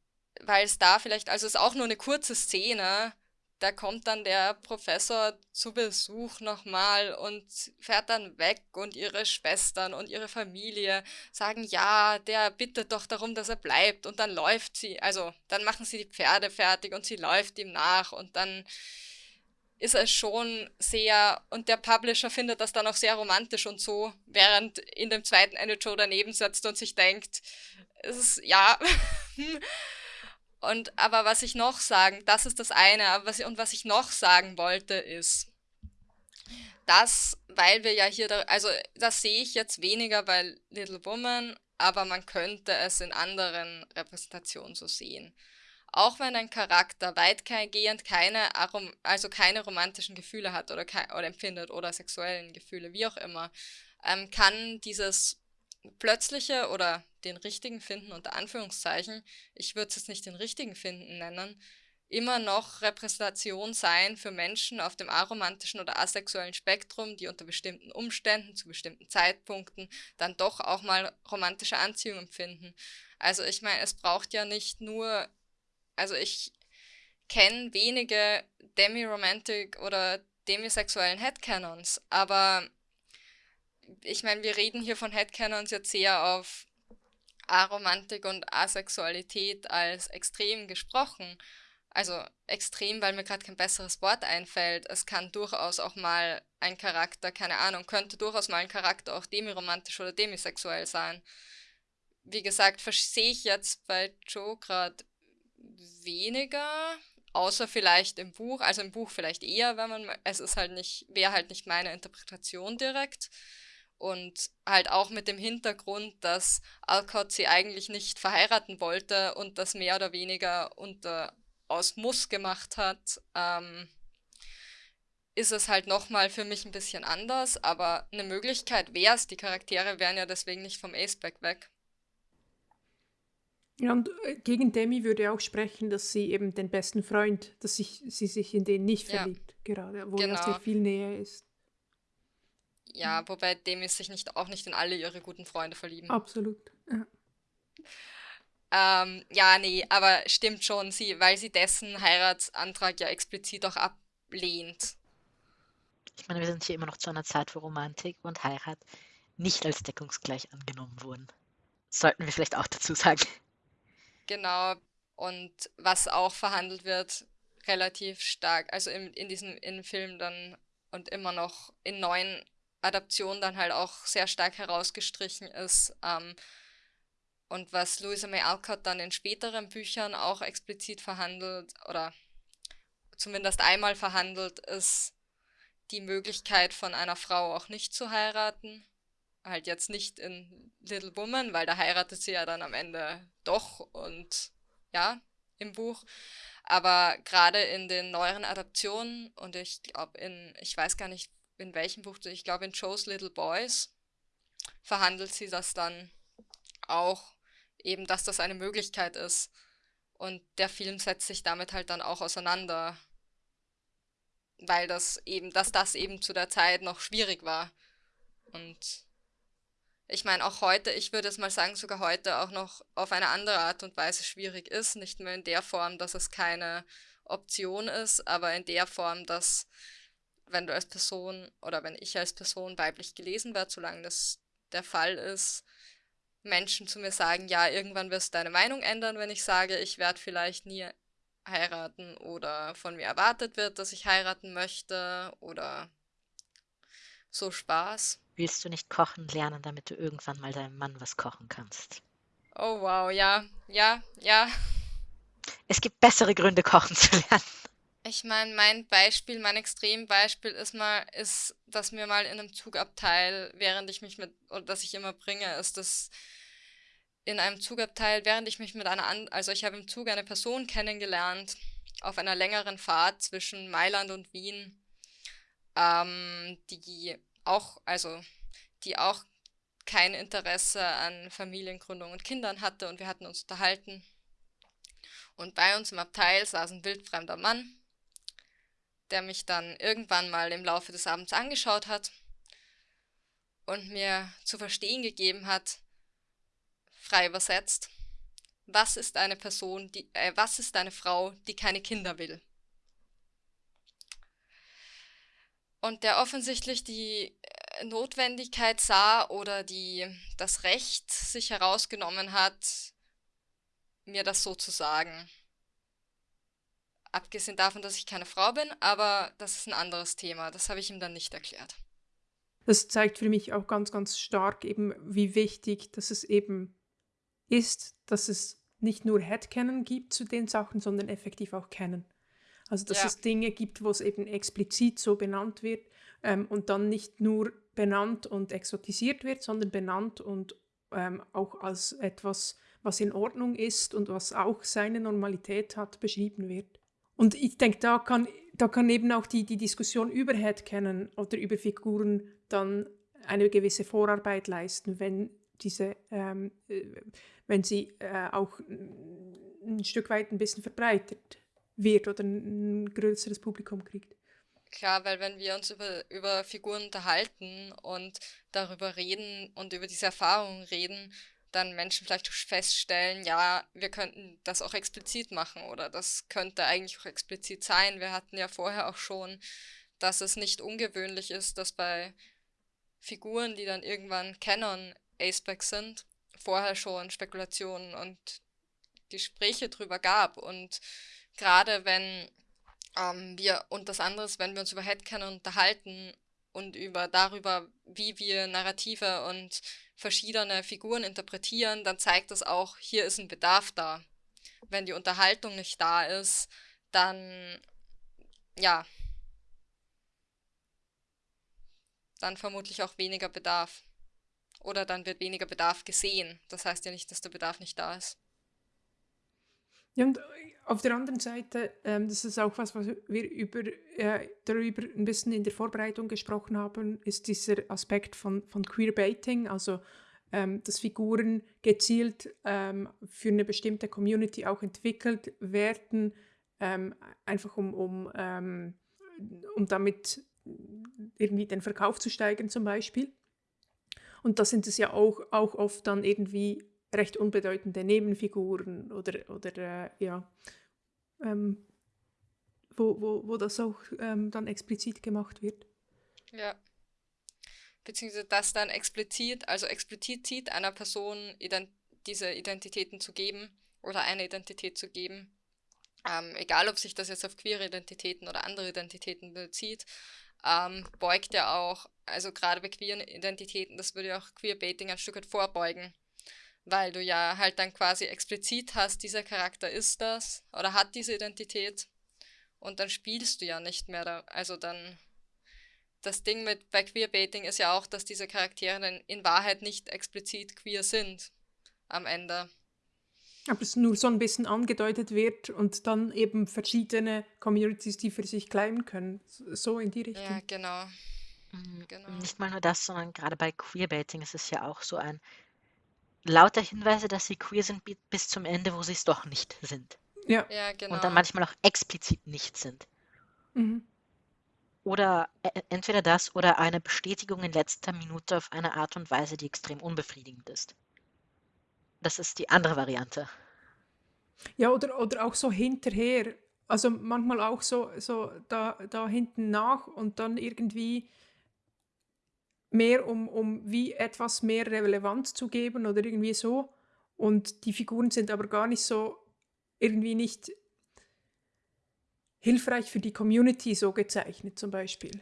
weil es da vielleicht, also es ist auch nur eine kurze Szene, da kommt dann der Professor zu Besuch nochmal und fährt dann weg und ihre Schwestern und ihre Familie sagen, ja, der bittet doch darum, dass er bleibt und dann läuft sie, also dann machen sie die Pferde fertig und sie läuft ihm nach und dann ist es schon sehr, und der Publisher findet das dann auch sehr romantisch und so, während in dem zweiten eine Joe daneben sitzt und sich denkt, es ist, ja. und aber was ich noch sagen, das ist das eine, aber was und was ich noch sagen wollte ist, dass, weil wir ja hier, da, also das sehe ich jetzt weniger bei Little Woman, aber man könnte es in anderen Repräsentationen so sehen. Auch wenn ein Charakter weitgehend keine, also keine romantischen Gefühle hat oder, oder empfindet oder sexuellen Gefühle, wie auch immer, ähm, kann dieses plötzliche oder den richtigen Finden unter Anführungszeichen, ich würde es nicht den richtigen Finden nennen, immer noch Repräsentation sein für Menschen auf dem aromantischen oder asexuellen Spektrum, die unter bestimmten Umständen, zu bestimmten Zeitpunkten dann doch auch mal romantische Anziehung empfinden. Also ich meine, es braucht ja nicht nur also ich kenne wenige Demi-Romantic oder demisexuellen Headcanons, aber ich meine, wir reden hier von Headcanons jetzt sehr auf Aromantik und Asexualität als extrem gesprochen. Also extrem, weil mir gerade kein besseres Wort einfällt. Es kann durchaus auch mal ein Charakter, keine Ahnung, könnte durchaus mal ein Charakter auch demiromantisch oder demisexuell sein. Wie gesagt, verstehe ich jetzt bei Joe gerade weniger, außer vielleicht im Buch, also im Buch vielleicht eher, wenn man, es ist halt nicht, wäre halt nicht meine Interpretation direkt. Und halt auch mit dem Hintergrund, dass Alcott sie eigentlich nicht verheiraten wollte und das mehr oder weniger unter aus Muss gemacht hat, ähm, ist es halt nochmal für mich ein bisschen anders, aber eine Möglichkeit wäre es, die Charaktere wären ja deswegen nicht vom Aceback weg. Ja, und äh, gegen Demi würde auch sprechen, dass sie eben den besten Freund, dass sich, sie sich in den nicht Ja, verliebt, gerade, wo genau. ja sehr viel Nähe ist. Ja, wobei Demi sich nicht, auch nicht in alle ihre guten Freunde verlieben. Absolut. Ja. Ähm, ja, nee, aber stimmt schon, sie, weil sie dessen Heiratsantrag ja explizit auch ablehnt. Ich meine, wir sind hier immer noch zu einer Zeit, wo Romantik und Heirat nicht als deckungsgleich angenommen wurden. Sollten wir vielleicht auch dazu sagen. Genau. Und was auch verhandelt wird, relativ stark, also in, in diesem in Film dann und immer noch in neuen Adaptionen dann halt auch sehr stark herausgestrichen ist. Ähm, und was Louisa May Alcott dann in späteren Büchern auch explizit verhandelt oder zumindest einmal verhandelt, ist die Möglichkeit von einer Frau auch nicht zu heiraten. Halt jetzt nicht in Little Woman, weil da heiratet sie ja dann am Ende doch und ja, im Buch. Aber gerade in den neueren Adaptionen und ich glaube in, ich weiß gar nicht in welchem Buch, ich glaube in Joe's Little Boys verhandelt sie das dann auch eben, dass das eine Möglichkeit ist. Und der Film setzt sich damit halt dann auch auseinander, weil das eben, dass das eben zu der Zeit noch schwierig war. Und ich meine, auch heute, ich würde es mal sagen, sogar heute auch noch auf eine andere Art und Weise schwierig ist. Nicht mehr in der Form, dass es keine Option ist, aber in der Form, dass wenn du als Person oder wenn ich als Person weiblich gelesen werde, solange das der Fall ist, Menschen zu mir sagen, ja, irgendwann wirst du deine Meinung ändern, wenn ich sage, ich werde vielleicht nie heiraten oder von mir erwartet wird, dass ich heiraten möchte oder so Spaß. Willst du nicht kochen lernen, damit du irgendwann mal deinem Mann was kochen kannst? Oh wow, ja, ja, ja. Es gibt bessere Gründe, kochen zu lernen. Ich meine, mein Beispiel, mein Extrembeispiel ist mal, ist, dass mir mal in einem Zugabteil, während ich mich mit, oder dass ich immer bringe, ist das in einem Zugabteil, während ich mich mit einer, an also ich habe im Zug eine Person kennengelernt, auf einer längeren Fahrt zwischen Mailand und Wien, ähm, die auch, also die auch kein Interesse an Familiengründung und Kindern hatte und wir hatten uns unterhalten. Und bei uns im Abteil saß ein wildfremder Mann, der mich dann irgendwann mal im Laufe des Abends angeschaut hat und mir zu verstehen gegeben hat, frei übersetzt, was ist eine Person, die, äh, was ist eine Frau, die keine Kinder will? Und der offensichtlich die äh, Notwendigkeit sah oder die, das Recht sich herausgenommen hat, mir das so zu sagen. Abgesehen davon, dass ich keine Frau bin, aber das ist ein anderes Thema. Das habe ich ihm dann nicht erklärt. Das zeigt für mich auch ganz, ganz stark eben, wie wichtig, dass es eben ist, dass es nicht nur Headcanon gibt zu den Sachen, sondern effektiv auch Canon. Also dass Ja. es Dinge gibt, wo es eben explizit so benannt wird ähm, und dann nicht nur benannt und exotisiert wird, sondern benannt und ähm, auch als etwas, was in Ordnung ist und was auch seine Normalität hat, beschrieben wird. Und ich denke, da kann, da kann eben auch die, die Diskussion über Headcanon oder über Figuren dann eine gewisse Vorarbeit leisten, wenn diese, ähm, äh, wenn sie äh, auch ein Stück weit ein bisschen verbreitet wird oder ein größeres Publikum kriegt. Klar, weil wenn wir uns über, über Figuren unterhalten und darüber reden und über diese Erfahrungen reden, dann Menschen vielleicht feststellen, ja, wir könnten das auch explizit machen oder das könnte eigentlich auch explizit sein. Wir hatten ja vorher auch schon, dass es nicht ungewöhnlich ist, dass bei Figuren, die dann irgendwann Canon Aceback sind, vorher schon Spekulationen und Gespräche drüber gab. Und gerade wenn ähm, wir, und das andere ist, wenn wir uns über Headcanon unterhalten und über darüber, wie wir Narrative und verschiedene Figuren interpretieren, dann zeigt das auch, hier ist ein Bedarf da. Wenn die Unterhaltung nicht da ist, dann ja, dann vermutlich auch weniger Bedarf. Oder dann wird weniger Bedarf gesehen. Das heißt ja nicht, dass der Bedarf nicht da ist. Ja, und auf der anderen Seite, ähm, das ist auch was, was wir über, äh, darüber ein bisschen in der Vorbereitung gesprochen haben, ist dieser Aspekt von, von Queerbaiting, also ähm, dass Figuren gezielt ähm, für eine bestimmte Community auch entwickelt werden, ähm, einfach um, um, ähm, um damit irgendwie den Verkauf zu steigern zum Beispiel. Und da sind es ja auch, auch oft dann irgendwie recht unbedeutende Nebenfiguren oder, oder äh, ja, ähm, wo, wo, wo das auch ähm, dann explizit gemacht wird. Ja. Beziehungsweise das dann explizit, also explizit einer Person ident diese Identitäten zu geben oder eine Identität zu geben. Ähm, egal, ob sich das jetzt auf queere Identitäten oder andere Identitäten bezieht, ähm, beugt ja auch, also gerade bei queeren Identitäten, das würde ja auch Queerbaiting ein Stück weit vorbeugen weil du ja halt dann quasi explizit hast, dieser Charakter ist das oder hat diese Identität und dann spielst du ja nicht mehr da. Also dann das Ding mit bei Queerbaiting ist ja auch, dass diese Charaktere dann in Wahrheit nicht explizit queer sind am Ende. Aber es nur so ein bisschen angedeutet wird und dann eben verschiedene Communities, die für sich claimen können. So in die Richtung. Ja, genau. Mhm. genau. Nicht mal nur das, sondern gerade bei Queerbaiting ist es ja auch so ein, lauter Hinweise, dass sie queer sind, bis zum Ende, wo sie es doch nicht sind. Ja. ja, genau. Und dann manchmal auch explizit nicht sind. Mhm. Oder äh, entweder das oder eine Bestätigung in letzter Minute auf eine Art und Weise, die extrem unbefriedigend ist. Das ist die andere Variante. Ja, oder, oder auch so hinterher. Also manchmal auch so, so da, da hinten nach und dann irgendwie mehr um, um wie etwas mehr Relevanz zu geben oder irgendwie so. Und die Figuren sind aber gar nicht so, irgendwie nicht hilfreich für die Community so gezeichnet zum Beispiel.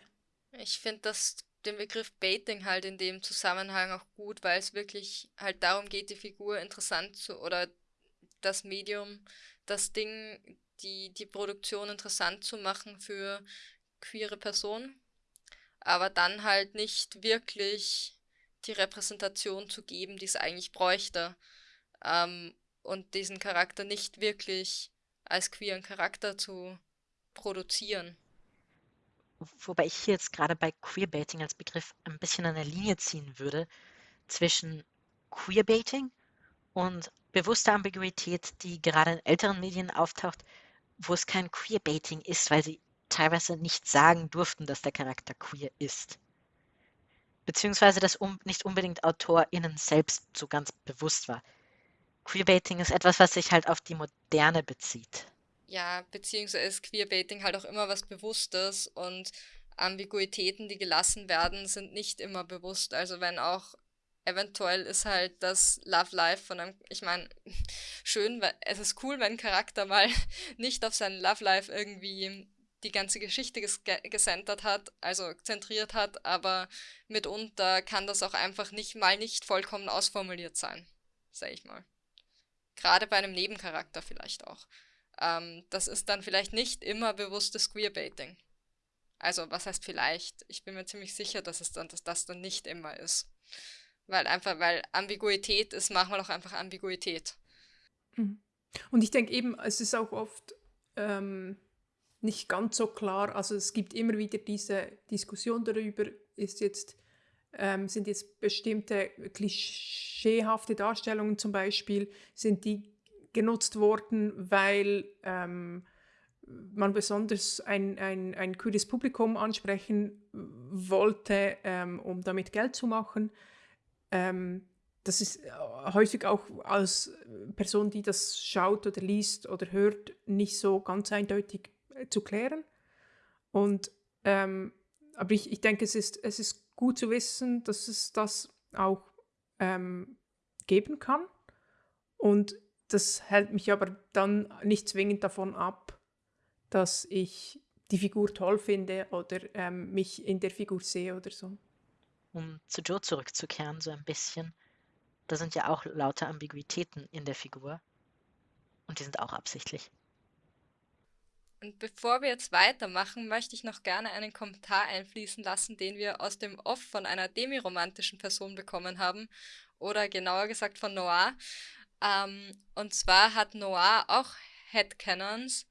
Ich finde das den Begriff Baiting halt in dem Zusammenhang auch gut, weil es wirklich halt darum geht, die Figur interessant zu oder das Medium, das Ding, die, die Produktion interessant zu machen für queere Personen aber dann halt nicht wirklich die Repräsentation zu geben, die es eigentlich bräuchte. Ähm, und diesen Charakter nicht wirklich als queeren Charakter zu produzieren. Wobei ich hier jetzt gerade bei Queerbaiting als Begriff ein bisschen eine Linie ziehen würde zwischen Queerbaiting und bewusster Ambiguität, die gerade in älteren Medien auftaucht, wo es kein Queerbaiting ist, weil sie teilweise nicht sagen durften, dass der Charakter queer ist. Beziehungsweise das um, nicht unbedingt AutorInnen selbst so ganz bewusst war. Queerbaiting ist etwas, was sich halt auf die Moderne bezieht. Ja, beziehungsweise ist Queerbaiting halt auch immer was Bewusstes und Ambiguitäten, die gelassen werden, sind nicht immer bewusst. Also wenn auch eventuell ist halt das Love Life von einem, ich meine, schön, es ist cool, wenn ein Charakter mal nicht auf sein Love Life irgendwie die ganze Geschichte ges gesentert hat, also zentriert hat, aber mitunter kann das auch einfach nicht mal nicht vollkommen ausformuliert sein, sag ich mal. Gerade bei einem Nebencharakter vielleicht auch. Ähm, das ist dann vielleicht nicht immer bewusstes Queerbaiting. Also, was heißt vielleicht? Ich bin mir ziemlich sicher, dass es dann, dass das dann nicht immer ist. Weil einfach, weil Ambiguität ist manchmal auch einfach Ambiguität. Mhm. Und ich denke eben, es ist auch oft ähm, nicht ganz so klar. Also es gibt immer wieder diese Diskussion darüber, ist jetzt, ähm, sind jetzt bestimmte klischeehafte Darstellungen zum Beispiel, sind die genutzt worden, weil ähm, man besonders ein, ein, ein kühles Publikum ansprechen wollte, ähm, um damit Geld zu machen. Ähm, das ist äh, häufig auch als Person, die das schaut oder liest oder hört, nicht so ganz eindeutig zu klären. Und, ähm, aber ich, ich denke, es ist, es ist gut zu wissen, dass es das auch ähm, geben kann. Und das hält mich aber dann nicht zwingend davon ab, dass ich die Figur toll finde oder ähm, mich in der Figur sehe oder so. Um zu Joe zurückzukehren, so ein bisschen, da sind ja auch lauter Ambiguitäten in der Figur. Und die sind auch absichtlich. Und bevor wir jetzt weitermachen, möchte ich noch gerne einen Kommentar einfließen lassen, den wir aus dem Off von einer demiromantischen Person bekommen haben. Oder genauer gesagt von Noah. Ähm, und zwar hat Noah auch Headcanons.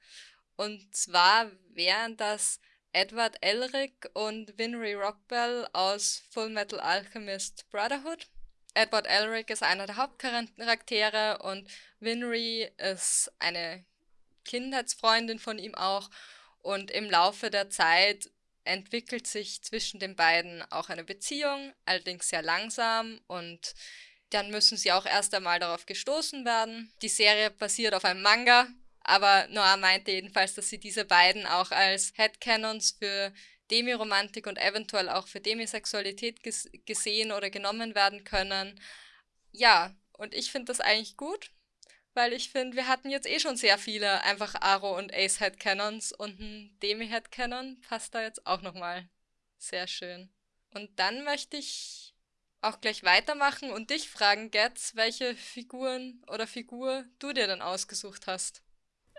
Und zwar wären das Edward Elric und Winry Rockbell aus Full Metal Alchemist Brotherhood. Edward Elric ist einer der Hauptcharaktere und Winry ist eine Kindheitsfreundin von ihm auch. Und im Laufe der Zeit entwickelt sich zwischen den beiden auch eine Beziehung, allerdings sehr langsam und dann müssen sie auch erst einmal darauf gestoßen werden. Die Serie basiert auf einem Manga, aber Noah meinte jedenfalls, dass sie diese beiden auch als Headcanons für Demiromantik und eventuell auch für Demisexualität ges gesehen oder genommen werden können. Ja, und ich finde das eigentlich gut, weil ich finde, wir hatten jetzt eh schon sehr viele einfach Aro und Ace Headcanons und ein Demi Headcanon passt da jetzt auch nochmal sehr schön. Und dann möchte ich auch gleich weitermachen und dich fragen, Getz, welche Figuren oder Figur du dir dann ausgesucht hast.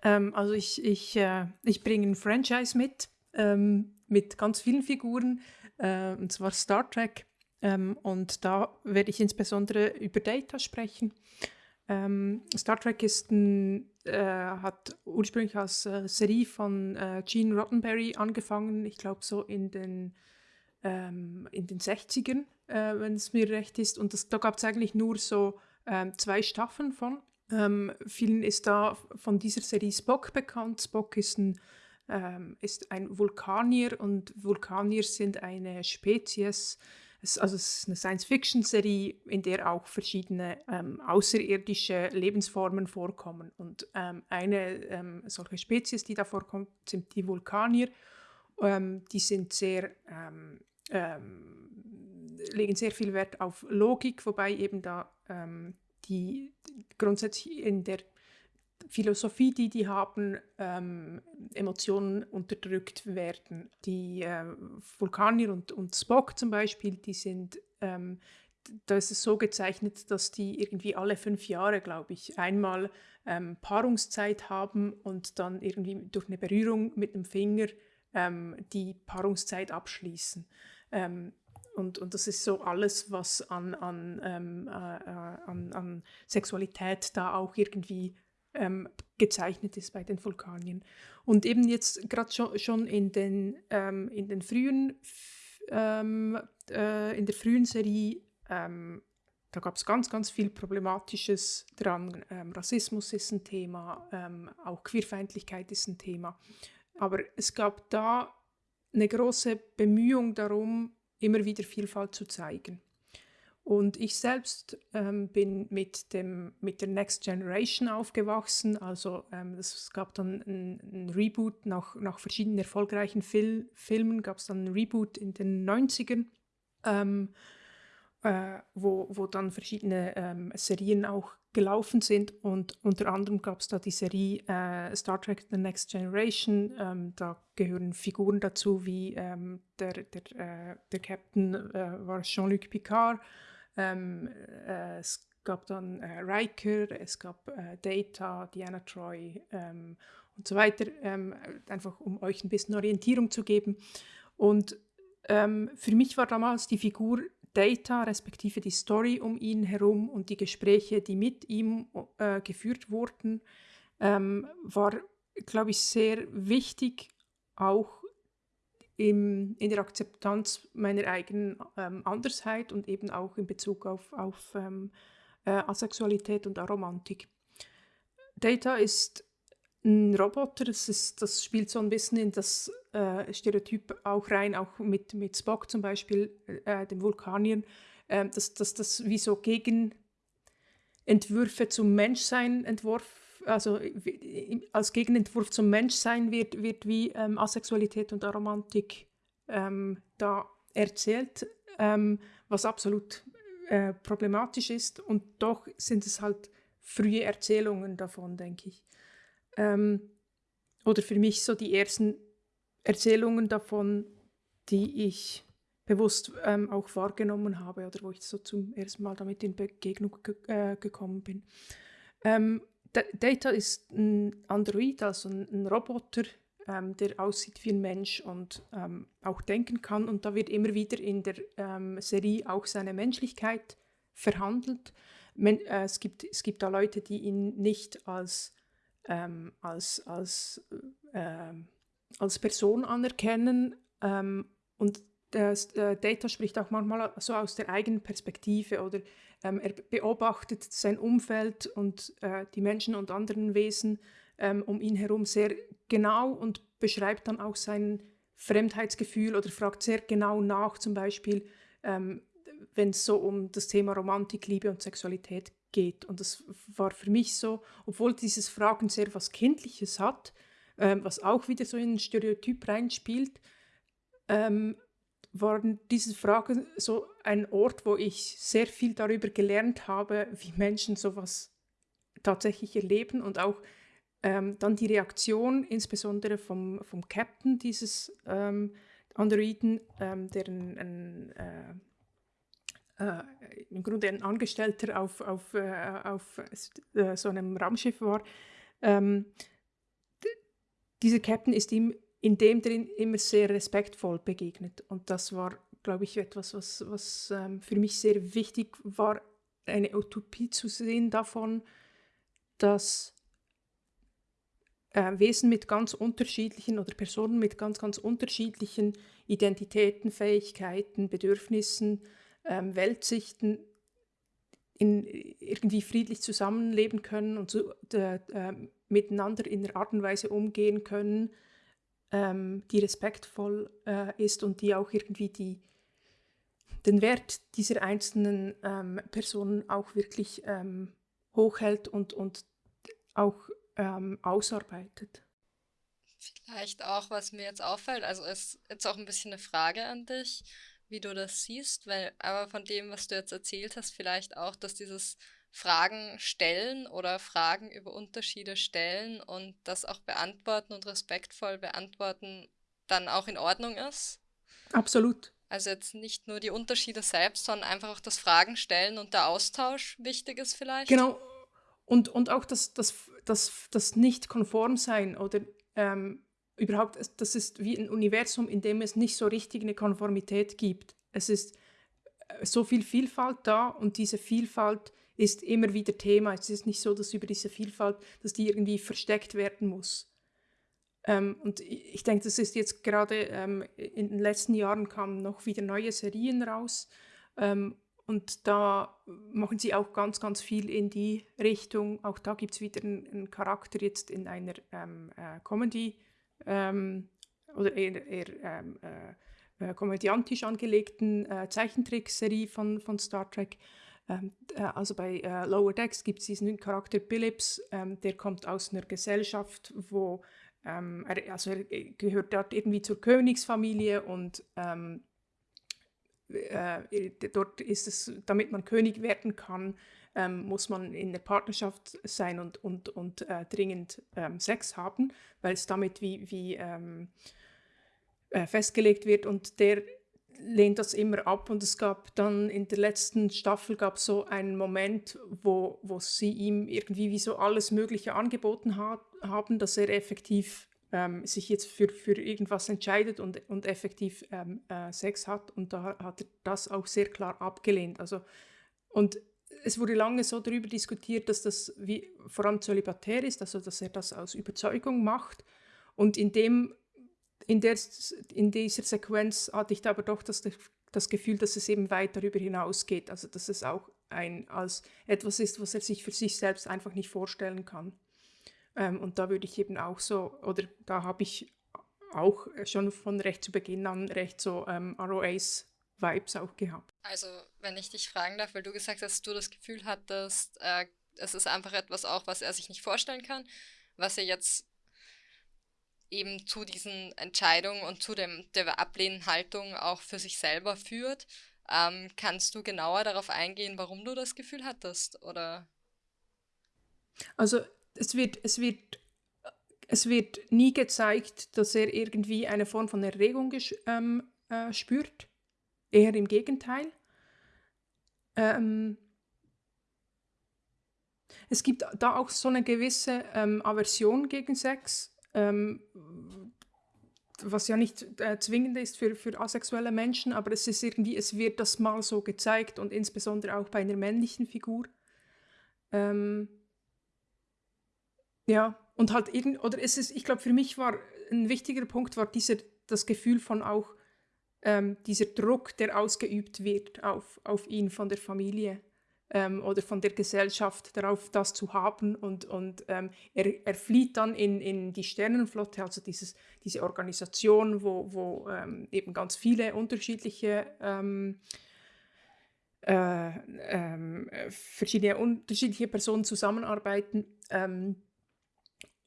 Ähm, also ich, ich, äh, ich bringe ein Franchise mit, ähm, mit ganz vielen Figuren, äh, und zwar Star Trek. Ähm, und da werde ich insbesondere über Data sprechen. Ähm, Star Trek ist ein, äh, hat ursprünglich als äh, Serie von äh, Gene Roddenberry angefangen, ich glaube so in den, ähm, in den 60ern, äh, wenn es mir recht ist. Und das, da gab es eigentlich nur so ähm, zwei Staffeln von. Ähm, vielen ist da von dieser Serie Spock bekannt. Spock ist ein, ähm, ist ein Vulkanier und Vulkanier sind eine Spezies, es, also es ist eine Science-Fiction-Serie, in der auch verschiedene ähm, außerirdische Lebensformen vorkommen. Und ähm, eine ähm, solche Spezies, die da vorkommt, sind die Vulkanier. Ähm, die sind sehr, ähm, legen sehr viel Wert auf Logik, wobei eben da die grundsätzlich in der Philosophie, die die haben, ähm, Emotionen unterdrückt werden. Die äh, Vulkanier und, und Spock zum Beispiel, die sind, ähm, da ist es so gezeichnet, dass die irgendwie alle fünf Jahre, glaube ich, einmal ähm, Paarungszeit haben und dann irgendwie durch eine Berührung mit dem Finger ähm, die Paarungszeit abschließen. Ähm, und, und das ist so alles, was an, an, ähm, äh, äh, an, an Sexualität da auch irgendwie ähm, gezeichnet ist bei den Vulkanien. Und eben jetzt gerade schon, schon in, den, ähm, in den frühen, ähm, äh, in der frühen Serie, ähm, da gab es ganz, ganz viel Problematisches dran. Ähm, Rassismus ist ein Thema, ähm, auch Queerfeindlichkeit ist ein Thema. Aber es gab da eine große Bemühung darum, immer wieder Vielfalt zu zeigen. Und ich selbst ähm, bin mit, dem, mit der Next Generation aufgewachsen. Also ähm, es gab dann ein, ein, Reboot nach, nach verschiedenen erfolgreichen Fil Filmen, gab es dann ein Reboot in den 90ern, ähm, äh, wo, wo dann verschiedene ähm, Serien auch gelaufen sind. Und unter anderem gab es da die Serie äh, Star Trek The Next Generation. Ähm, da gehören Figuren dazu wie ähm, der, der, äh, der Captain äh, war Jean-Luc Picard. Ähm, äh, es gab dann äh, Riker, es gab äh, Data, Diana Troy ähm, und so weiter, ähm, einfach um euch ein bisschen Orientierung zu geben. Und ähm, für mich war damals die Figur Data, respektive die Story um ihn herum und die Gespräche, die mit ihm äh, geführt wurden, ähm, war, glaube ich, sehr wichtig, auch im, in der Akzeptanz meiner eigenen ähm, Andersheit und eben auch in Bezug auf, auf ähm, äh, Asexualität und Aromantik. Data ist ein Roboter, das, ist, das spielt so ein bisschen in das äh, Stereotyp auch rein, auch mit, mit Spock zum Beispiel, äh, dem Vulkaniern, äh, dass, dass das wie so Gegenentwürfe zum Menschsein entworfen also als Gegenentwurf zum Menschsein wird, wird wie ähm, Asexualität und Aromantik ähm, da erzählt, ähm, was absolut äh, problematisch ist. Und doch sind es halt frühe Erzählungen davon, denke ich. Ähm, oder für mich so die ersten Erzählungen davon, die ich bewusst ähm, auch wahrgenommen habe oder wo ich so zum ersten Mal damit in Begegnung ge äh, gekommen bin. Ähm, Data ist ein Android, also ein, Roboter, ähm, der aussieht wie ein Mensch und ähm, auch denken kann. Und da wird immer wieder in der ähm, Serie auch seine Menschlichkeit verhandelt. Men äh, es, gibt, es gibt da Leute, die ihn nicht als, ähm, als, als, äh, als Person anerkennen. Ähm, und das, äh, Data spricht auch manchmal so aus der eigenen Perspektive oder ähm, er beobachtet sein Umfeld und äh, die Menschen und anderen Wesen ähm, um ihn herum sehr genau und beschreibt dann auch sein Fremdheitsgefühl oder fragt sehr genau nach, zum Beispiel, ähm, wenn es so um das Thema Romantik, Liebe und Sexualität geht. Und das war für mich so, obwohl dieses Fragen sehr was Kindliches hat, ähm, was auch wieder so in ein Stereotyp reinspielt, ähm, waren diese Fragen so ein Ort, wo ich sehr viel darüber gelernt habe, wie Menschen sowas tatsächlich erleben und auch ähm, dann die Reaktion, insbesondere vom, vom Captain dieses ähm, Androiden, ähm, der ein, ein äh, äh, im Grunde ein Angestellter auf, auf, äh, auf äh, so einem Raumschiff war. Ähm, dieser Captain ist ihm in dem drin immer sehr respektvoll begegnet. Und das war, glaube ich, etwas, was, was ähm, für mich sehr wichtig war, eine Utopie zu sehen davon, dass äh, Wesen mit ganz unterschiedlichen oder Personen mit ganz, ganz unterschiedlichen Identitäten, Fähigkeiten, Bedürfnissen, ähm, Weltsichten in, irgendwie friedlich zusammenleben können und so, äh, äh, miteinander in einer Art und Weise umgehen können, ähm, die respektvoll äh, ist und die auch irgendwie die, den Wert dieser einzelnen ähm, Personen auch wirklich ähm, hochhält und, und auch ähm, ausarbeitet. Vielleicht auch, was mir jetzt auffällt, also ist jetzt auch ein bisschen eine Frage an dich, wie du das siehst, weil aber von dem, was du jetzt erzählt hast, vielleicht auch, dass dieses Fragen stellen oder Fragen über Unterschiede stellen und das auch beantworten und respektvoll beantworten dann auch in Ordnung ist. Absolut. Also jetzt nicht nur die Unterschiede selbst, sondern einfach auch das Fragen stellen und der Austausch wichtig ist vielleicht. Genau. Und, und auch das, das, das, das Nicht-Konform-Sein oder ähm, überhaupt, das ist wie ein Universum, in dem es nicht so richtig eine Konformität gibt. Es ist äh, so viel Vielfalt da und diese Vielfalt ist immer wieder Thema. Es ist nicht so, dass über diese Vielfalt, dass die irgendwie versteckt werden muss. Ähm, und ich denke, das ist jetzt gerade ähm, in den letzten Jahren kamen noch wieder neue Serien raus. Ähm, und da machen sie auch ganz, ganz viel in die Richtung. Auch da gibt es wieder einen, einen, Charakter jetzt in einer ähm, äh, Comedy ähm, oder eher, eher ähm, äh, äh, komödiantisch angelegten äh, Zeichentrickserie von, von Star Trek. Ähm, äh, also bei äh, Lower Decks gibt es diesen Charakter Billips, ähm, der kommt aus einer Gesellschaft, wo ähm, er, also er gehört dort irgendwie zur Königsfamilie und äh, dort ist es, damit man König werden kann, ähm, muss man in der Partnerschaft sein und, und, und äh, dringend ähm, Sex haben, weil es damit wie, wie ähm, äh, festgelegt wird und der lehnt das immer ab. Und es gab dann in der letzten Staffel gab so einen Moment, wo, wo sie ihm irgendwie wie so alles Mögliche angeboten hat, haben, dass er effektiv ähm, sich jetzt für, für irgendwas entscheidet und, und effektiv ähm, äh, Sex hat. Und da hat er das auch sehr klar abgelehnt. Also, und es wurde lange so darüber diskutiert, dass das wie, vor allem zölibatär ist, also dass er das aus Überzeugung macht. Und in dem in, der, in dieser Sequenz hatte ich aber doch das, das Gefühl, dass es eben weit darüber hinausgeht. Also dass es auch ein, als etwas ist, was er sich für sich selbst einfach nicht vorstellen kann. Ähm, und da würde ich eben auch so, oder da habe ich auch schon von recht zu Beginn an recht so ähm, ROAs Vibes auch gehabt. Also, wenn ich dich fragen darf, weil du gesagt hast, du das Gefühl hattest, äh, es ist einfach etwas auch, was er sich nicht vorstellen kann, was er jetzt eben zu diesen Entscheidungen und zu dem, der ablehnenden Haltung auch für sich selber führt. Ähm, kannst du genauer darauf eingehen, warum du das Gefühl hattest? Oder? Also es wird, es wird, es wird nie gezeigt, dass er irgendwie eine Form von Erregung ähm, äh, spürt. Eher im Gegenteil. Ähm, es gibt da auch so eine gewisse ähm, Aversion gegen Sex, ähm, was ja nicht äh, zwingend ist für, für asexuelle Menschen, aber es ist irgendwie, es wird das mal so gezeigt und insbesondere auch bei einer männlichen Figur. Ähm, ja, und halt irgend, oder es ist, ich glaube, für mich war ein wichtiger Punkt war dieser, das Gefühl von auch ähm, dieser Druck, der ausgeübt wird auf, auf ihn von der Familie ähm, oder von der Gesellschaft darauf, das zu haben. Und, und ähm, er, er flieht dann in, in die Sternenflotte, also dieses, diese Organisation, wo, wo ähm, eben ganz viele unterschiedliche ähm, äh, ähm, verschiedene unterschiedliche Personen zusammenarbeiten. Ähm,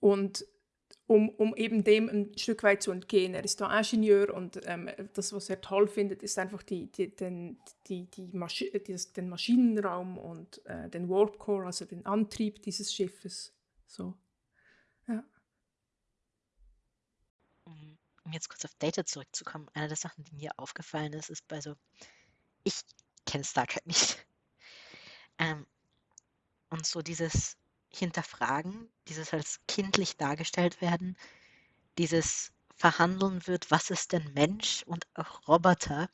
und um, um eben dem ein Stück weit zu entgehen. Er ist da Ingenieur und ähm, das, was er toll findet, ist einfach die, die, den, die, die Maschi den Maschinenraum und äh, den Warp Core, also den Antrieb dieses Schiffes. So. Ja. Um jetzt kurz auf Data zurückzukommen, eine der Sachen, die mir aufgefallen ist, ist bei so, ich kenne Star Trek nicht. Ähm, und so dieses hinterfragen, dieses als kindlich dargestellt werden, dieses verhandeln wird, was ist denn Mensch und auch Roboter.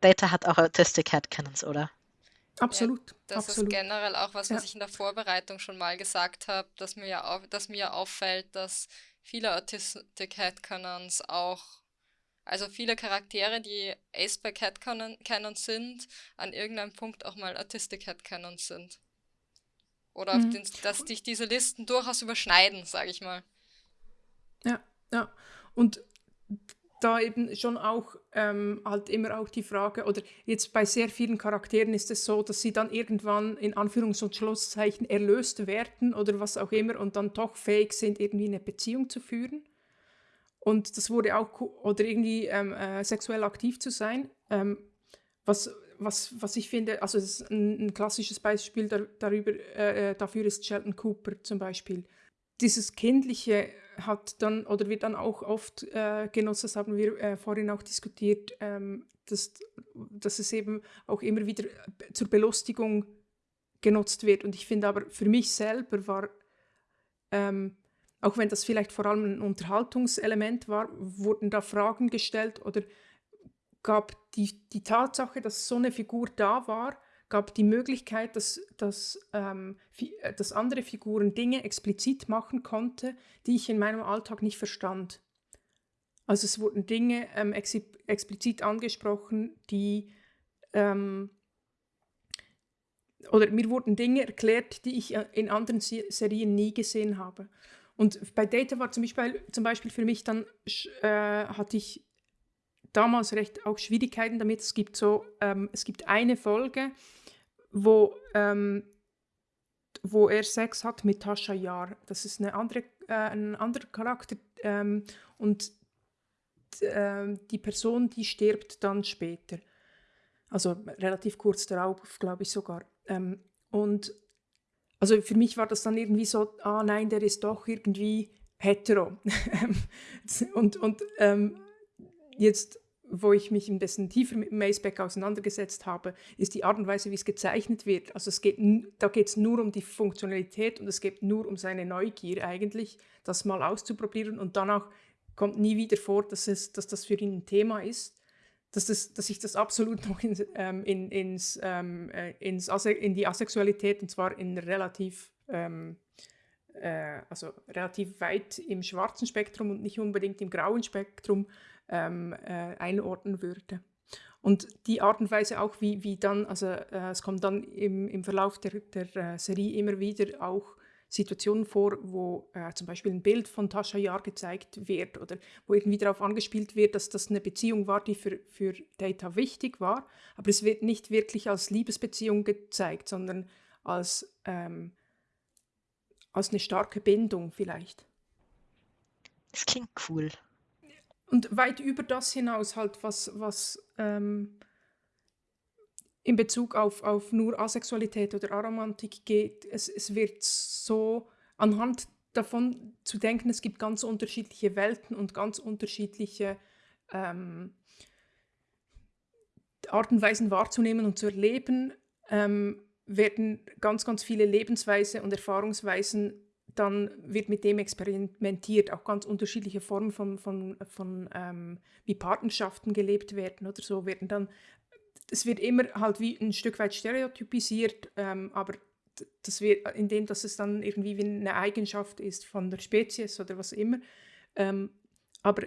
Data hat auch Autistic Headcanons, oder? Absolut. Ja, das absolut. ist generell auch was, was ja. ich in der Vorbereitung schon mal gesagt habe, dass mir ja auf, dass mir auffällt, dass viele Autistic Headcanons auch, also viele Charaktere, die Aceback Headcanons sind, an irgendeinem Punkt auch mal Autistic Headcanons sind. Oder mhm. den, dass sich diese Listen durchaus überschneiden, sage ich mal. Ja, ja. Und da eben schon auch ähm, halt immer auch die Frage, oder jetzt bei sehr vielen Charakteren ist es so, dass sie dann irgendwann in Anführungs- und Schlusszeichen erlöst werden oder was auch immer und dann doch fähig sind, irgendwie eine Beziehung zu führen. Und das wurde auch, oder irgendwie ähm, äh, sexuell aktiv zu sein, ähm, was was, was ich finde, also ein, ein, klassisches Beispiel dar, darüber, äh, äh, dafür ist Sheldon Cooper zum Beispiel. Dieses Kindliche hat dann oder wird dann auch oft äh, genutzt, das haben wir äh, vorhin auch diskutiert, ähm, dass, dass es eben auch immer wieder zur Belustigung genutzt wird. Und ich finde aber für mich selber war, ähm, auch wenn das vielleicht vor allem ein Unterhaltungselement war, wurden da Fragen gestellt oder gab die, die Tatsache, dass so eine Figur da war, gab die Möglichkeit, dass, dass, ähm, äh, dass andere Figuren Dinge explizit machen konnte, die ich in meinem Alltag nicht verstand. Also es wurden Dinge ähm, ex explizit angesprochen, die ähm, oder mir wurden Dinge erklärt, die ich äh, in anderen Serien nie gesehen habe. Und bei Data war zum Beispiel, zum Beispiel für mich dann, äh, hatte ich damals recht auch Schwierigkeiten damit. Es gibt so, ähm, es gibt eine Folge, wo, ähm, wo er Sex hat mit Tascha Yar. Das ist eine andere, äh, ein anderer Charakter ähm, und äh, die Person, die stirbt dann später. Also relativ kurz darauf, glaube ich sogar. Ähm, und also für mich war das dann irgendwie so, ah nein, der ist doch irgendwie hetero. und und ähm, jetzt wo ich mich ein bisschen tiefer mit Maceback auseinandergesetzt habe, ist die Art und Weise, wie es gezeichnet wird. Also es geht, da geht es nur um die Funktionalität und es geht nur um seine Neugier eigentlich, das mal auszuprobieren und danach kommt nie wieder vor, dass, es, dass das für ihn ein Thema ist, dass, das, dass ich das absolut noch in, ähm, in, ins, ähm, äh, ins in die Asexualität und zwar in relativ ähm, äh, also relativ weit im schwarzen Spektrum und nicht unbedingt im grauen Spektrum ähm, äh, einordnen würde. Und die Art und Weise auch, wie, wie dann, also äh, es kommt dann im, im Verlauf der, der äh, Serie immer wieder auch Situationen vor, wo äh, zum Beispiel ein Bild von Tascha Yar gezeigt wird oder wo irgendwie darauf angespielt wird, dass das eine Beziehung war, die für, für Data wichtig war, aber es wird nicht wirklich als Liebesbeziehung gezeigt, sondern als, ähm, als eine starke Bindung vielleicht. Das klingt cool. Und weit über das hinaus halt, was, was ähm, in Bezug auf, auf nur Asexualität oder Aromantik geht, es, es wird so anhand davon zu denken, es gibt ganz unterschiedliche Welten und ganz unterschiedliche ähm, Arten und Weisen wahrzunehmen und zu erleben, ähm, werden ganz, ganz viele Lebensweise und Erfahrungsweisen dann wird mit dem experimentiert, auch ganz unterschiedliche Formen von, von, von ähm, wie Partnerschaften gelebt werden oder so werden dann, es wird immer halt wie ein Stück weit stereotypisiert, ähm, aber das wird, indem dass es dann irgendwie wie eine Eigenschaft ist von der Spezies oder was immer. Ähm, aber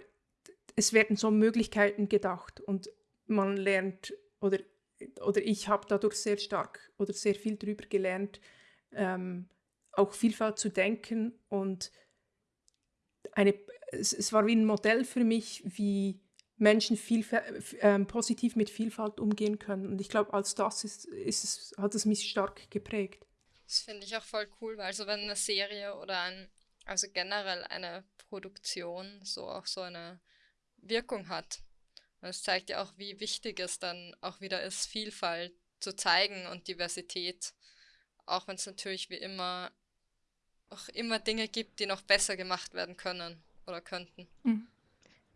es werden so Möglichkeiten gedacht und man lernt oder, oder ich habe dadurch sehr stark oder sehr viel darüber gelernt, ähm, auch Vielfalt zu denken und eine, es, es, war wie ein Modell für mich, wie Menschen viel, äh, positiv mit Vielfalt umgehen können. Und ich glaube, als das ist, ist es, hat es mich stark geprägt. Das finde ich auch voll cool, weil also wenn eine Serie oder ein, also generell eine Produktion so auch so eine Wirkung hat. Und zeigt ja auch, wie wichtig es dann auch wieder ist, Vielfalt zu zeigen und Diversität. Auch wenn es natürlich wie immer auch immer Dinge gibt, die noch besser gemacht werden können oder könnten. Mhm.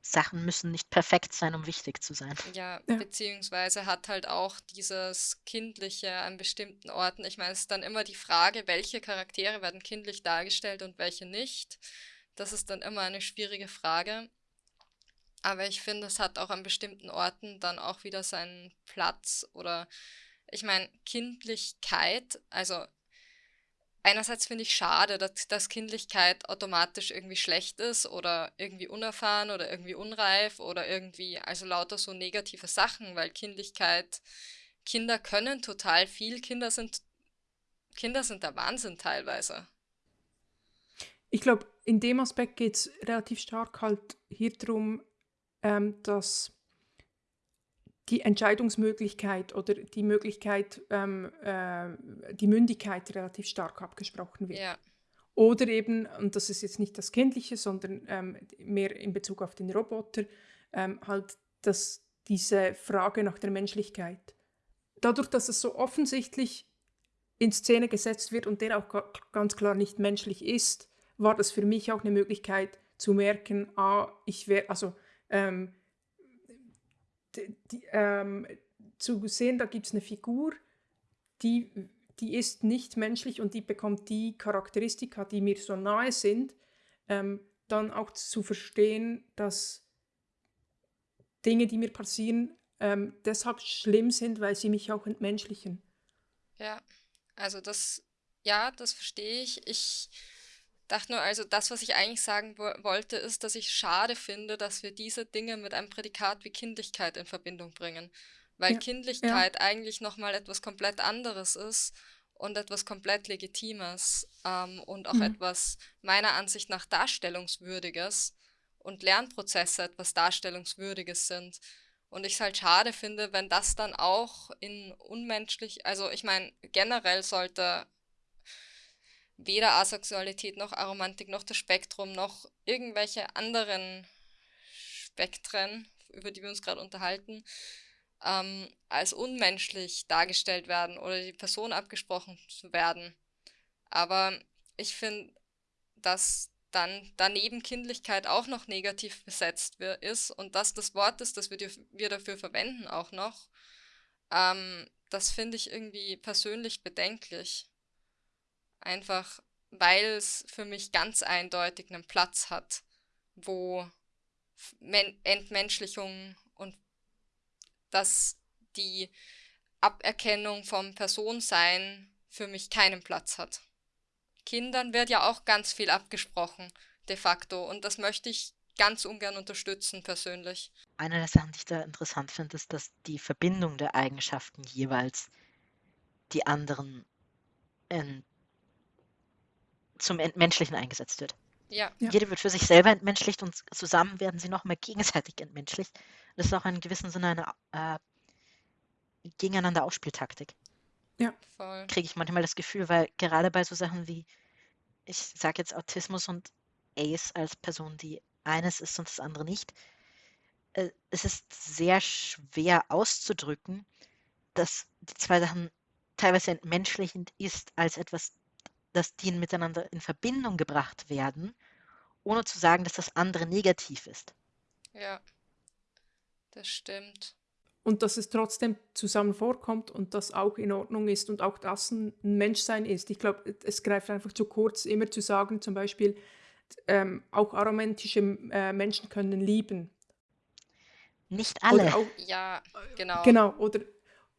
Sachen müssen nicht perfekt sein, um wichtig zu sein. Ja, ja, beziehungsweise hat halt auch dieses Kindliche an bestimmten Orten. Ich meine, es ist dann immer die Frage, welche Charaktere werden kindlich dargestellt und welche nicht. Das ist dann immer eine schwierige Frage. Aber ich finde, es hat auch an bestimmten Orten dann auch wieder seinen Platz oder ich meine, Kindlichkeit, also einerseits finde ich schade, dass, dass Kindlichkeit automatisch irgendwie schlecht ist oder irgendwie unerfahren oder irgendwie unreif oder irgendwie, also lauter so negative Sachen, weil Kindlichkeit, Kinder können total viel, Kinder sind, Kinder sind der Wahnsinn teilweise. Ich glaube, in dem Aspekt geht es relativ stark halt hier darum, ähm, dass die Entscheidungsmöglichkeit oder die Möglichkeit, ähm, äh, die Mündigkeit relativ stark abgesprochen wird. Ja. Oder eben, und das ist jetzt nicht das Kindliche, sondern ähm, mehr in Bezug auf den Roboter, ähm, halt dass diese Frage nach der Menschlichkeit. Dadurch, dass es so offensichtlich in Szene gesetzt wird und der auch ganz klar nicht menschlich ist, war das für mich auch eine Möglichkeit zu merken, ah, ich wäre, also ähm, die, ähm, zu sehen, da gibt es eine Figur, die, die ist nicht menschlich und die bekommt die Charakteristika, die mir so nahe sind, ähm, dann auch zu verstehen, dass Dinge, die mir passieren, ähm, deshalb schlimm sind, weil sie mich auch entmenschlichen. Ja, also das, ja, das verstehe ich. Ich dachte nur, also das, was ich eigentlich sagen wo wollte, ist, dass ich schade finde, dass wir diese Dinge mit einem Prädikat wie Kindlichkeit in Verbindung bringen. Weil ja, Kindlichkeit ja. eigentlich nochmal etwas komplett anderes ist und etwas komplett Legitimes ähm, und auch mhm. etwas meiner Ansicht nach Darstellungswürdiges und Lernprozesse etwas Darstellungswürdiges sind. Und ich es halt schade finde, wenn das dann auch in unmenschlich, also ich meine, generell sollte weder Asexualität noch Aromantik noch das Spektrum noch irgendwelche anderen Spektren, über die wir uns gerade unterhalten, ähm, als unmenschlich dargestellt werden oder die Person abgesprochen zu werden. Aber ich finde, dass dann daneben Kindlichkeit auch noch negativ besetzt ist und dass das Wort ist, das wir, wir dafür verwenden auch noch, ähm, das finde ich irgendwie persönlich bedenklich. Einfach weil es für mich ganz eindeutig einen Platz hat, wo Men Entmenschlichung und dass die Aberkennung vom Personsein für mich keinen Platz hat. Kindern wird ja auch ganz viel abgesprochen, de facto, und das möchte ich ganz ungern unterstützen, persönlich. Eine der Sachen, die ich da interessant finde, ist, dass die Verbindung der Eigenschaften jeweils die anderen in zum Entmenschlichen eingesetzt wird. Ja. Jede wird für sich selber entmenschlicht und zusammen werden sie nochmal gegenseitig entmenschlicht. Das ist auch in gewissem Sinne eine äh, gegeneinander Ausspieltaktik. Ja, voll. Kriege ich manchmal das Gefühl, weil gerade bei so Sachen wie, ich sage jetzt Autismus und Ace als Person, die eines ist und das andere nicht, äh, es ist sehr schwer auszudrücken, dass die zwei Sachen teilweise entmenschlichend ist als etwas dass die miteinander in Verbindung gebracht werden, ohne zu sagen, dass das andere negativ ist. Ja, das stimmt. und dass es trotzdem zusammen vorkommt und das auch in Ordnung ist und auch das ein Menschsein ist. Ich glaube, es greift einfach zu kurz, immer zu sagen, zum Beispiel, ähm, auch aromantische äh, Menschen können lieben. Nicht alle. Auch, ja, genau. Genau, oder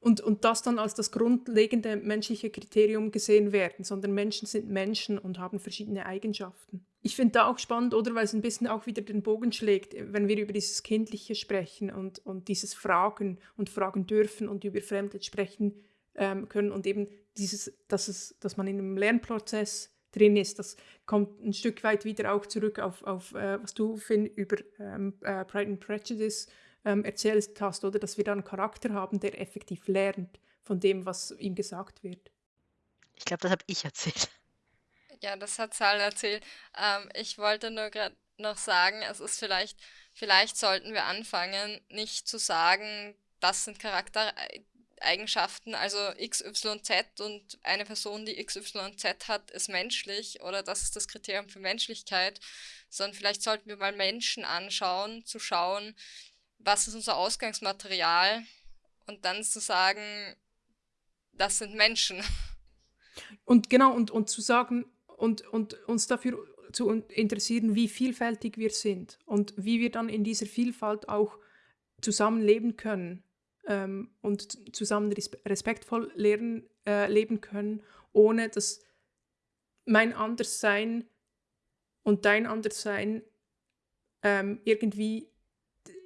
und, und das dann als das grundlegende menschliche Kriterium gesehen werden, sondern Menschen sind Menschen und haben verschiedene Eigenschaften. Ich finde da auch spannend, oder weil es ein bisschen auch wieder den Bogen schlägt, wenn wir über dieses Kindliche sprechen und, und dieses Fragen und fragen dürfen und über Fremde sprechen ähm, können und eben dieses, dass, es, dass man in einem Lernprozess drin ist. Das kommt ein Stück weit wieder auch zurück auf, auf äh, was du, Finn, über ähm, äh, Pride and Prejudice ähm, erzählt hast, oder dass wir da einen Charakter haben, der effektiv lernt von dem, was ihm gesagt wird. Ich glaube, das habe ich erzählt. Ja, das hat Sal erzählt. Ähm, ich wollte nur gerade noch sagen, es ist vielleicht, vielleicht sollten wir anfangen, nicht zu sagen, das sind Charaktereigenschaften, also XYZ und eine Person, die XYZ hat, ist menschlich oder das ist das Kriterium für Menschlichkeit, sondern vielleicht sollten wir mal Menschen anschauen, zu schauen, was ist unser Ausgangsmaterial und dann zu sagen, das sind Menschen. Und genau, und, und zu sagen und, und uns dafür zu interessieren, wie vielfältig wir sind und wie wir dann in dieser Vielfalt auch zusammenleben können ähm, und zusammen respektvoll lernen, äh, leben können, ohne dass mein Anderssein und dein Anderssein ähm, irgendwie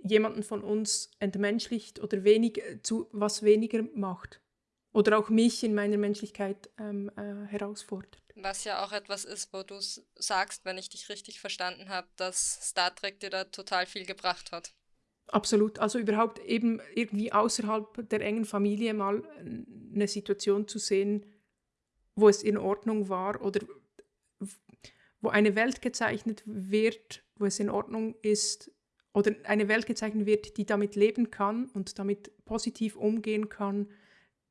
jemanden von uns entmenschlicht oder wenig, äh, zu was weniger macht. Oder auch mich in meiner Menschlichkeit ähm, äh, herausfordert. Was ja auch etwas ist, wo du sagst, wenn ich dich richtig verstanden habe, dass Star Trek dir da total viel gebracht hat. Absolut. Also überhaupt eben irgendwie außerhalb der engen Familie mal eine Situation zu sehen, wo es in Ordnung war oder wo eine Welt gezeichnet wird, wo es in Ordnung ist, oder eine Welt gezeichnet wird, die damit leben kann und damit positiv umgehen kann,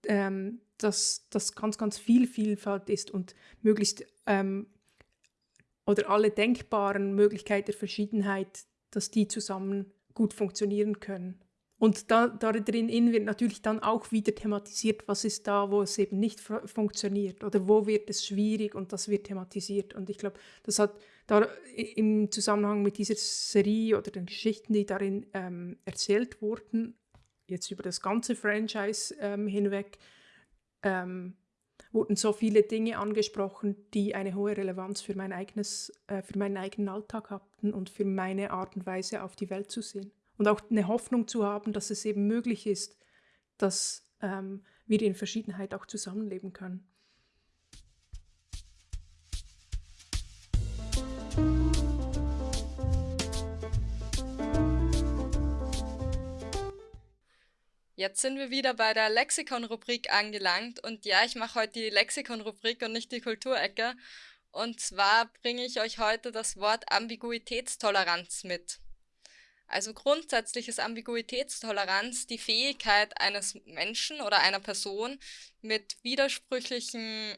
ähm, dass das ganz, ganz viel Vielfalt ist und möglichst ähm, oder alle denkbaren Möglichkeiten der Verschiedenheit, dass die zusammen gut funktionieren können. Und da, darin wird natürlich dann auch wieder thematisiert, was ist da, wo es eben nicht funktioniert oder wo wird es schwierig und das wird thematisiert. Und ich glaube, das hat da im Zusammenhang mit dieser Serie oder den Geschichten, die darin ähm, erzählt wurden, jetzt über das ganze Franchise ähm, hinweg, ähm, wurden so viele Dinge angesprochen, die eine hohe Relevanz für, mein eigenes, äh, für meinen eigenen Alltag hatten und für meine Art und Weise auf die Welt zu sehen und auch eine Hoffnung zu haben, dass es eben möglich ist, dass ähm, wir in Verschiedenheit auch zusammenleben können. Jetzt sind wir wieder bei der Lexikon-Rubrik angelangt und ja, ich mache heute die Lexikon-Rubrik und nicht die Kulturecke. Und zwar bringe ich euch heute das Wort Ambiguitätstoleranz mit. Also grundsätzlich ist Ambiguitätstoleranz die Fähigkeit eines Menschen oder einer Person mit widersprüchlichen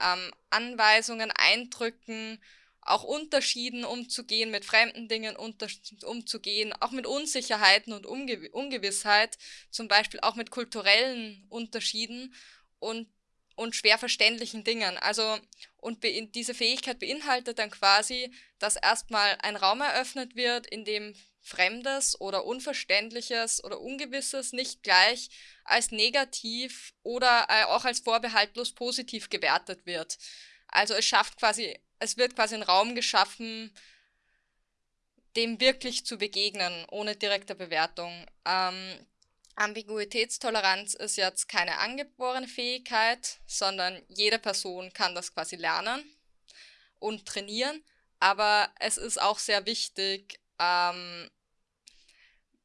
ähm, Anweisungen, Eindrücken, auch Unterschieden umzugehen, mit fremden Dingen umzugehen, auch mit Unsicherheiten und Ungew Ungewissheit, zum Beispiel auch mit kulturellen Unterschieden und, und schwer verständlichen Dingen. Also, und diese Fähigkeit beinhaltet dann quasi, dass erstmal ein Raum eröffnet wird, in dem Fremdes oder Unverständliches oder Ungewisses nicht gleich als negativ oder äh, auch als vorbehaltlos positiv gewertet wird. Also es schafft quasi, es wird quasi ein Raum geschaffen, dem wirklich zu begegnen, ohne direkte Bewertung. Ähm, Ambiguitätstoleranz ist jetzt keine angeborene Fähigkeit, sondern jede Person kann das quasi lernen und trainieren. Aber es ist auch sehr wichtig, ähm,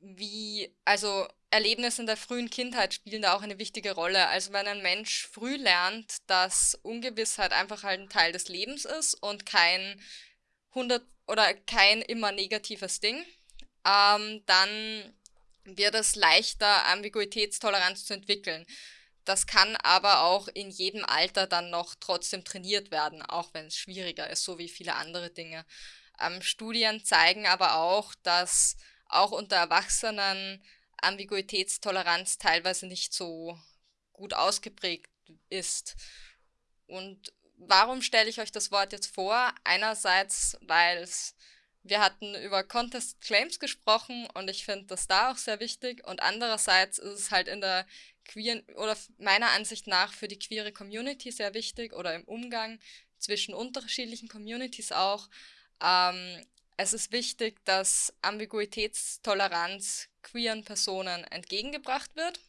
wie, also Erlebnisse in der frühen Kindheit spielen da auch eine wichtige Rolle. Also wenn ein Mensch früh lernt, dass Ungewissheit einfach halt ein Teil des Lebens ist und kein 100 oder kein immer negatives Ding, ähm, dann wird es leichter, Ambiguitätstoleranz zu entwickeln. Das kann aber auch in jedem Alter dann noch trotzdem trainiert werden, auch wenn es schwieriger ist, so wie viele andere Dinge. Ähm, Studien zeigen aber auch, dass auch unter Erwachsenen Ambiguitätstoleranz teilweise nicht so gut ausgeprägt ist. Und warum stelle ich euch das Wort jetzt vor? Einerseits, weil wir hatten über Contest Claims gesprochen und ich finde das da auch sehr wichtig. Und andererseits ist es halt in der queeren oder meiner Ansicht nach für die queere Community sehr wichtig oder im Umgang zwischen unterschiedlichen Communities auch. Ähm, es ist wichtig, dass Ambiguitätstoleranz queeren Personen entgegengebracht wird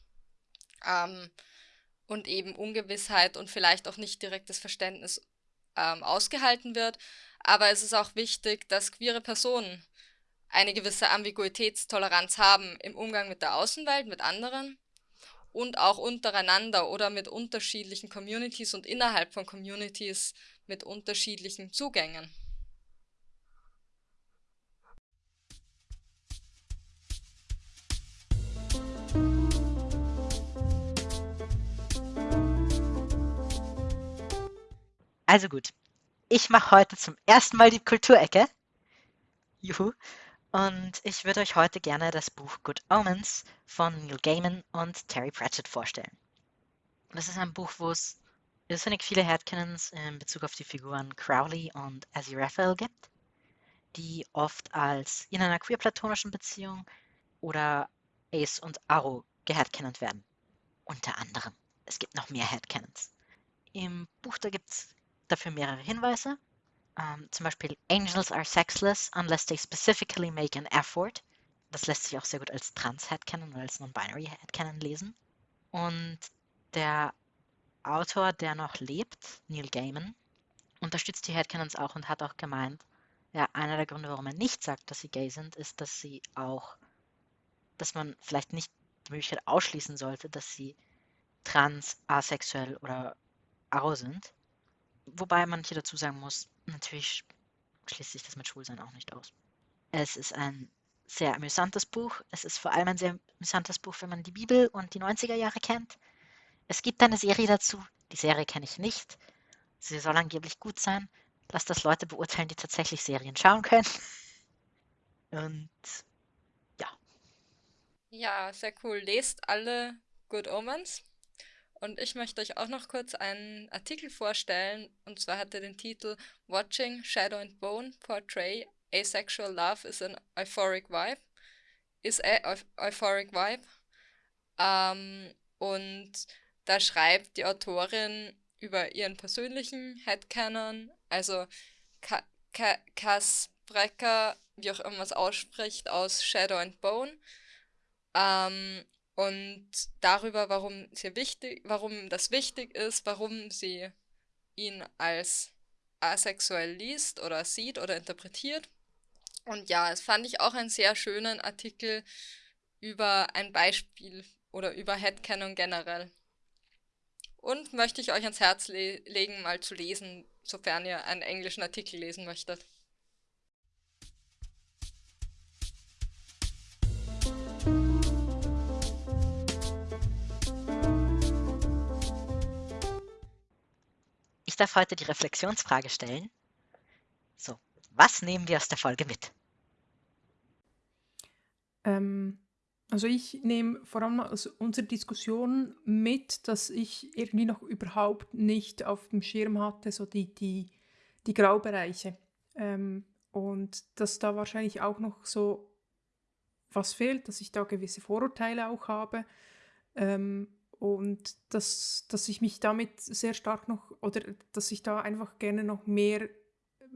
ähm, und eben Ungewissheit und vielleicht auch nicht direktes Verständnis ähm, ausgehalten wird. Aber es ist auch wichtig, dass queere Personen eine gewisse Ambiguitätstoleranz haben im Umgang mit der Außenwelt, mit anderen und auch untereinander oder mit unterschiedlichen Communities und innerhalb von Communities mit unterschiedlichen Zugängen. Also gut, ich mache heute zum ersten Mal die Kulturecke. Juhu. Und ich würde euch heute gerne das Buch Good Omens von Neil Gaiman und Terry Pratchett vorstellen. Das ist ein Buch, wo es irrsinnig viele Headcanons in Bezug auf die Figuren Crowley und Aziraphale gibt, die oft als in einer queer-platonischen Beziehung oder Ace und Aro geheadcanont werden. Unter anderem. Es gibt noch mehr Headcanons. Im Buch da gibt es dafür mehrere Hinweise. Um, zum Beispiel Angels are sexless unless they specifically make an effort. Das lässt sich auch sehr gut als Trans-Headcanon oder als Non-Binary Headcanon lesen. Und der Autor, der noch lebt, Neil Gaiman, unterstützt die Headcanons auch und hat auch gemeint, ja, einer der Gründe, warum er nicht sagt, dass sie gay sind, ist, dass sie auch, dass man vielleicht nicht die Möglichkeit ausschließen sollte, dass sie trans, asexuell oder aro sind. Wobei man hier dazu sagen muss, natürlich schließt sich das mit Schwulsein auch nicht aus. Es ist ein sehr amüsantes Buch. Es ist vor allem ein sehr amüsantes Buch, wenn man die Bibel und die 90er Jahre kennt. Es gibt eine Serie dazu. Die Serie kenne ich nicht. Sie soll angeblich gut sein. Lasst das Leute beurteilen, die tatsächlich Serien schauen können. Und ja. Ja, sehr cool. Lest alle Good Omens. Und ich möchte euch auch noch kurz einen Artikel vorstellen. Und zwar hat er den Titel Watching Shadow and Bone Portray Asexual Love is an Euphoric Vibe. Is a Euphoric Vibe. Ähm, und da schreibt die Autorin über ihren persönlichen Headcanon, also Ka Ka Cass Brecker, wie auch immer es ausspricht, aus Shadow and Bone. Ähm, und darüber, warum, sie wichtig, warum das wichtig ist, warum sie ihn als asexuell liest oder sieht oder interpretiert. Und ja, es fand ich auch einen sehr schönen Artikel über ein Beispiel oder über Headcanon generell. Und möchte ich euch ans Herz le legen, mal zu lesen, sofern ihr einen englischen Artikel lesen möchtet. Darf heute die Reflexionsfrage stellen. So, was nehmen wir aus der Folge mit? Ähm, also ich nehme vor allem aus unserer Diskussion mit, dass ich irgendwie noch überhaupt nicht auf dem Schirm hatte, so die, die, die Graubereiche. Ähm, und dass da wahrscheinlich auch noch so was fehlt, dass ich da gewisse Vorurteile auch habe. Ähm, und dass, dass ich mich damit sehr stark noch oder dass ich da einfach gerne noch mehr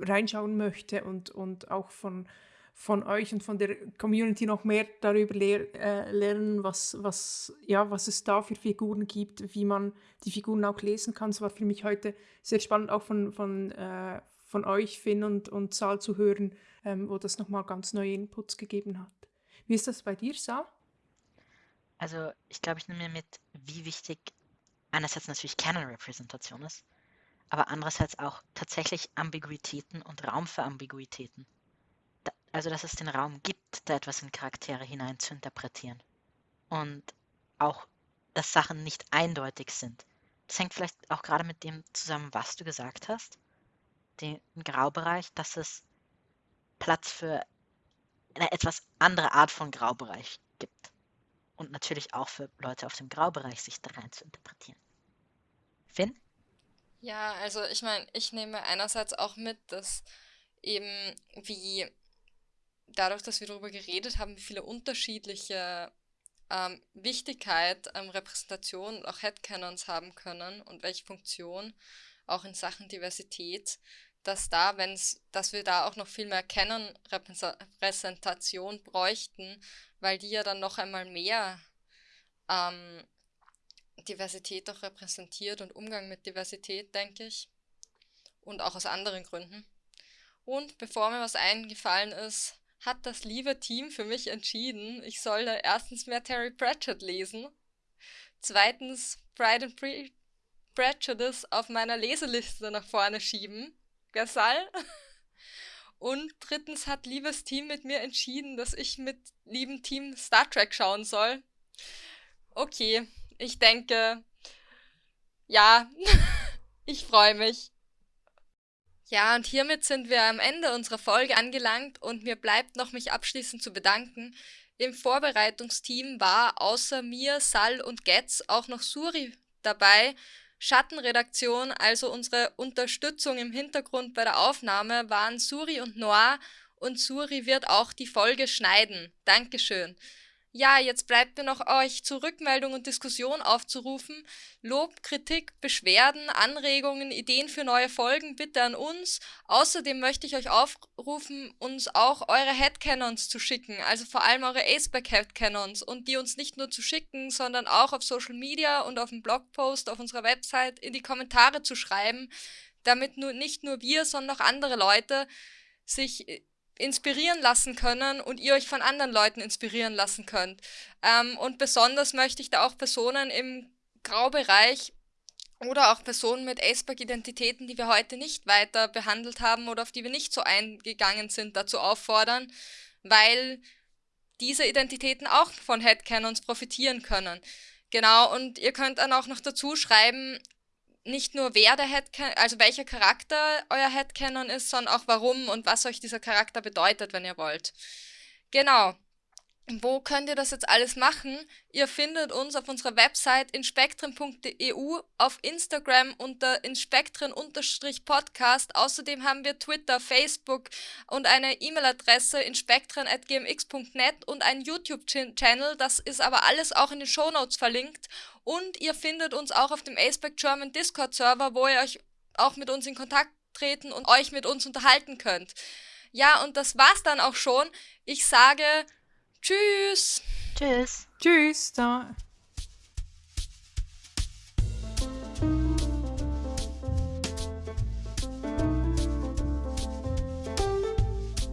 reinschauen möchte und, und auch von, von euch und von der Community noch mehr darüber lehr, äh, lernen, was, was, ja, was es da für Figuren gibt, wie man die Figuren auch lesen kann. Es war für mich heute sehr spannend, auch von, von, äh, von euch, Finn und, und Saal zu hören, ähm, wo das nochmal ganz neue Inputs gegeben hat. Wie ist das bei dir, Saal? Also ich glaube, ich nehme mir mit, wie wichtig einerseits natürlich Canon-Repräsentation ist, aber andererseits auch tatsächlich Ambiguitäten und Raum für Ambiguitäten. Da, also dass es den Raum gibt, da etwas in Charaktere hinein zu interpretieren. Und auch, dass Sachen nicht eindeutig sind. Das hängt vielleicht auch gerade mit dem zusammen, was du gesagt hast. Den Graubereich, dass es Platz für eine etwas andere Art von Graubereich gibt. Und natürlich auch für Leute auf dem Graubereich, sich da rein zu interpretieren. Finn? Ja, also ich meine, ich nehme einerseits auch mit, dass eben wie dadurch, dass wir darüber geredet haben, wie viele unterschiedliche ähm, Wichtigkeit ähm, Repräsentation und auch Headcanons haben können und welche Funktion auch in Sachen Diversität, dass da, wenn's, dass wir da auch noch viel mehr Canon-Repräsentation bräuchten, weil die ja dann noch einmal mehr ähm, Diversität auch repräsentiert und Umgang mit Diversität, denke ich. Und auch aus anderen Gründen. Und bevor mir was eingefallen ist, hat das liebe Team für mich entschieden, ich soll erstens mehr Terry Pratchett lesen, zweitens Pride and Pre Prejudice auf meiner Leseliste nach vorne schieben, Gasal. Und drittens hat liebes Team mit mir entschieden, dass ich mit liebem Team Star Trek schauen soll. Okay, ich denke, ja, ich freue mich. Ja, und hiermit sind wir am Ende unserer Folge angelangt und mir bleibt noch mich abschließend zu bedanken. Im Vorbereitungsteam war außer mir, Sal und Getz auch noch Suri dabei. Schattenredaktion, also unsere Unterstützung im Hintergrund bei der Aufnahme, waren Suri und Noir und Suri wird auch die Folge schneiden. Dankeschön. Ja, jetzt bleibt mir noch euch zur Rückmeldung und Diskussion aufzurufen. Lob, Kritik, Beschwerden, Anregungen, Ideen für neue Folgen bitte an uns. Außerdem möchte ich euch aufrufen, uns auch eure Headcanons zu schicken, also vor allem eure Aceback Headcanons und die uns nicht nur zu schicken, sondern auch auf Social Media und auf dem Blogpost auf unserer Website in die Kommentare zu schreiben, damit nur nicht nur wir, sondern auch andere Leute sich inspirieren lassen können und ihr euch von anderen Leuten inspirieren lassen könnt. Ähm, und besonders möchte ich da auch Personen im Graubereich oder auch Personen mit Aceback-Identitäten, die wir heute nicht weiter behandelt haben oder auf die wir nicht so eingegangen sind, dazu auffordern, weil diese Identitäten auch von Headcanons profitieren können. Genau, und ihr könnt dann auch noch dazu schreiben, nicht nur wer der Headcanon, also welcher Charakter euer Headcanon ist, sondern auch warum und was euch dieser Charakter bedeutet, wenn ihr wollt. Genau. Wo könnt ihr das jetzt alles machen? Ihr findet uns auf unserer Website inspektren.eu, auf Instagram unter inspektren-podcast. Außerdem haben wir Twitter, Facebook und eine E-Mail-Adresse inspektren.gmx.net und einen YouTube-Channel. Das ist aber alles auch in den Shownotes verlinkt. Und ihr findet uns auch auf dem Aceback German Discord-Server, wo ihr euch auch mit uns in Kontakt treten und euch mit uns unterhalten könnt. Ja, und das war's dann auch schon. Ich sage Tschüss. Tschüss. Tschüss. Da.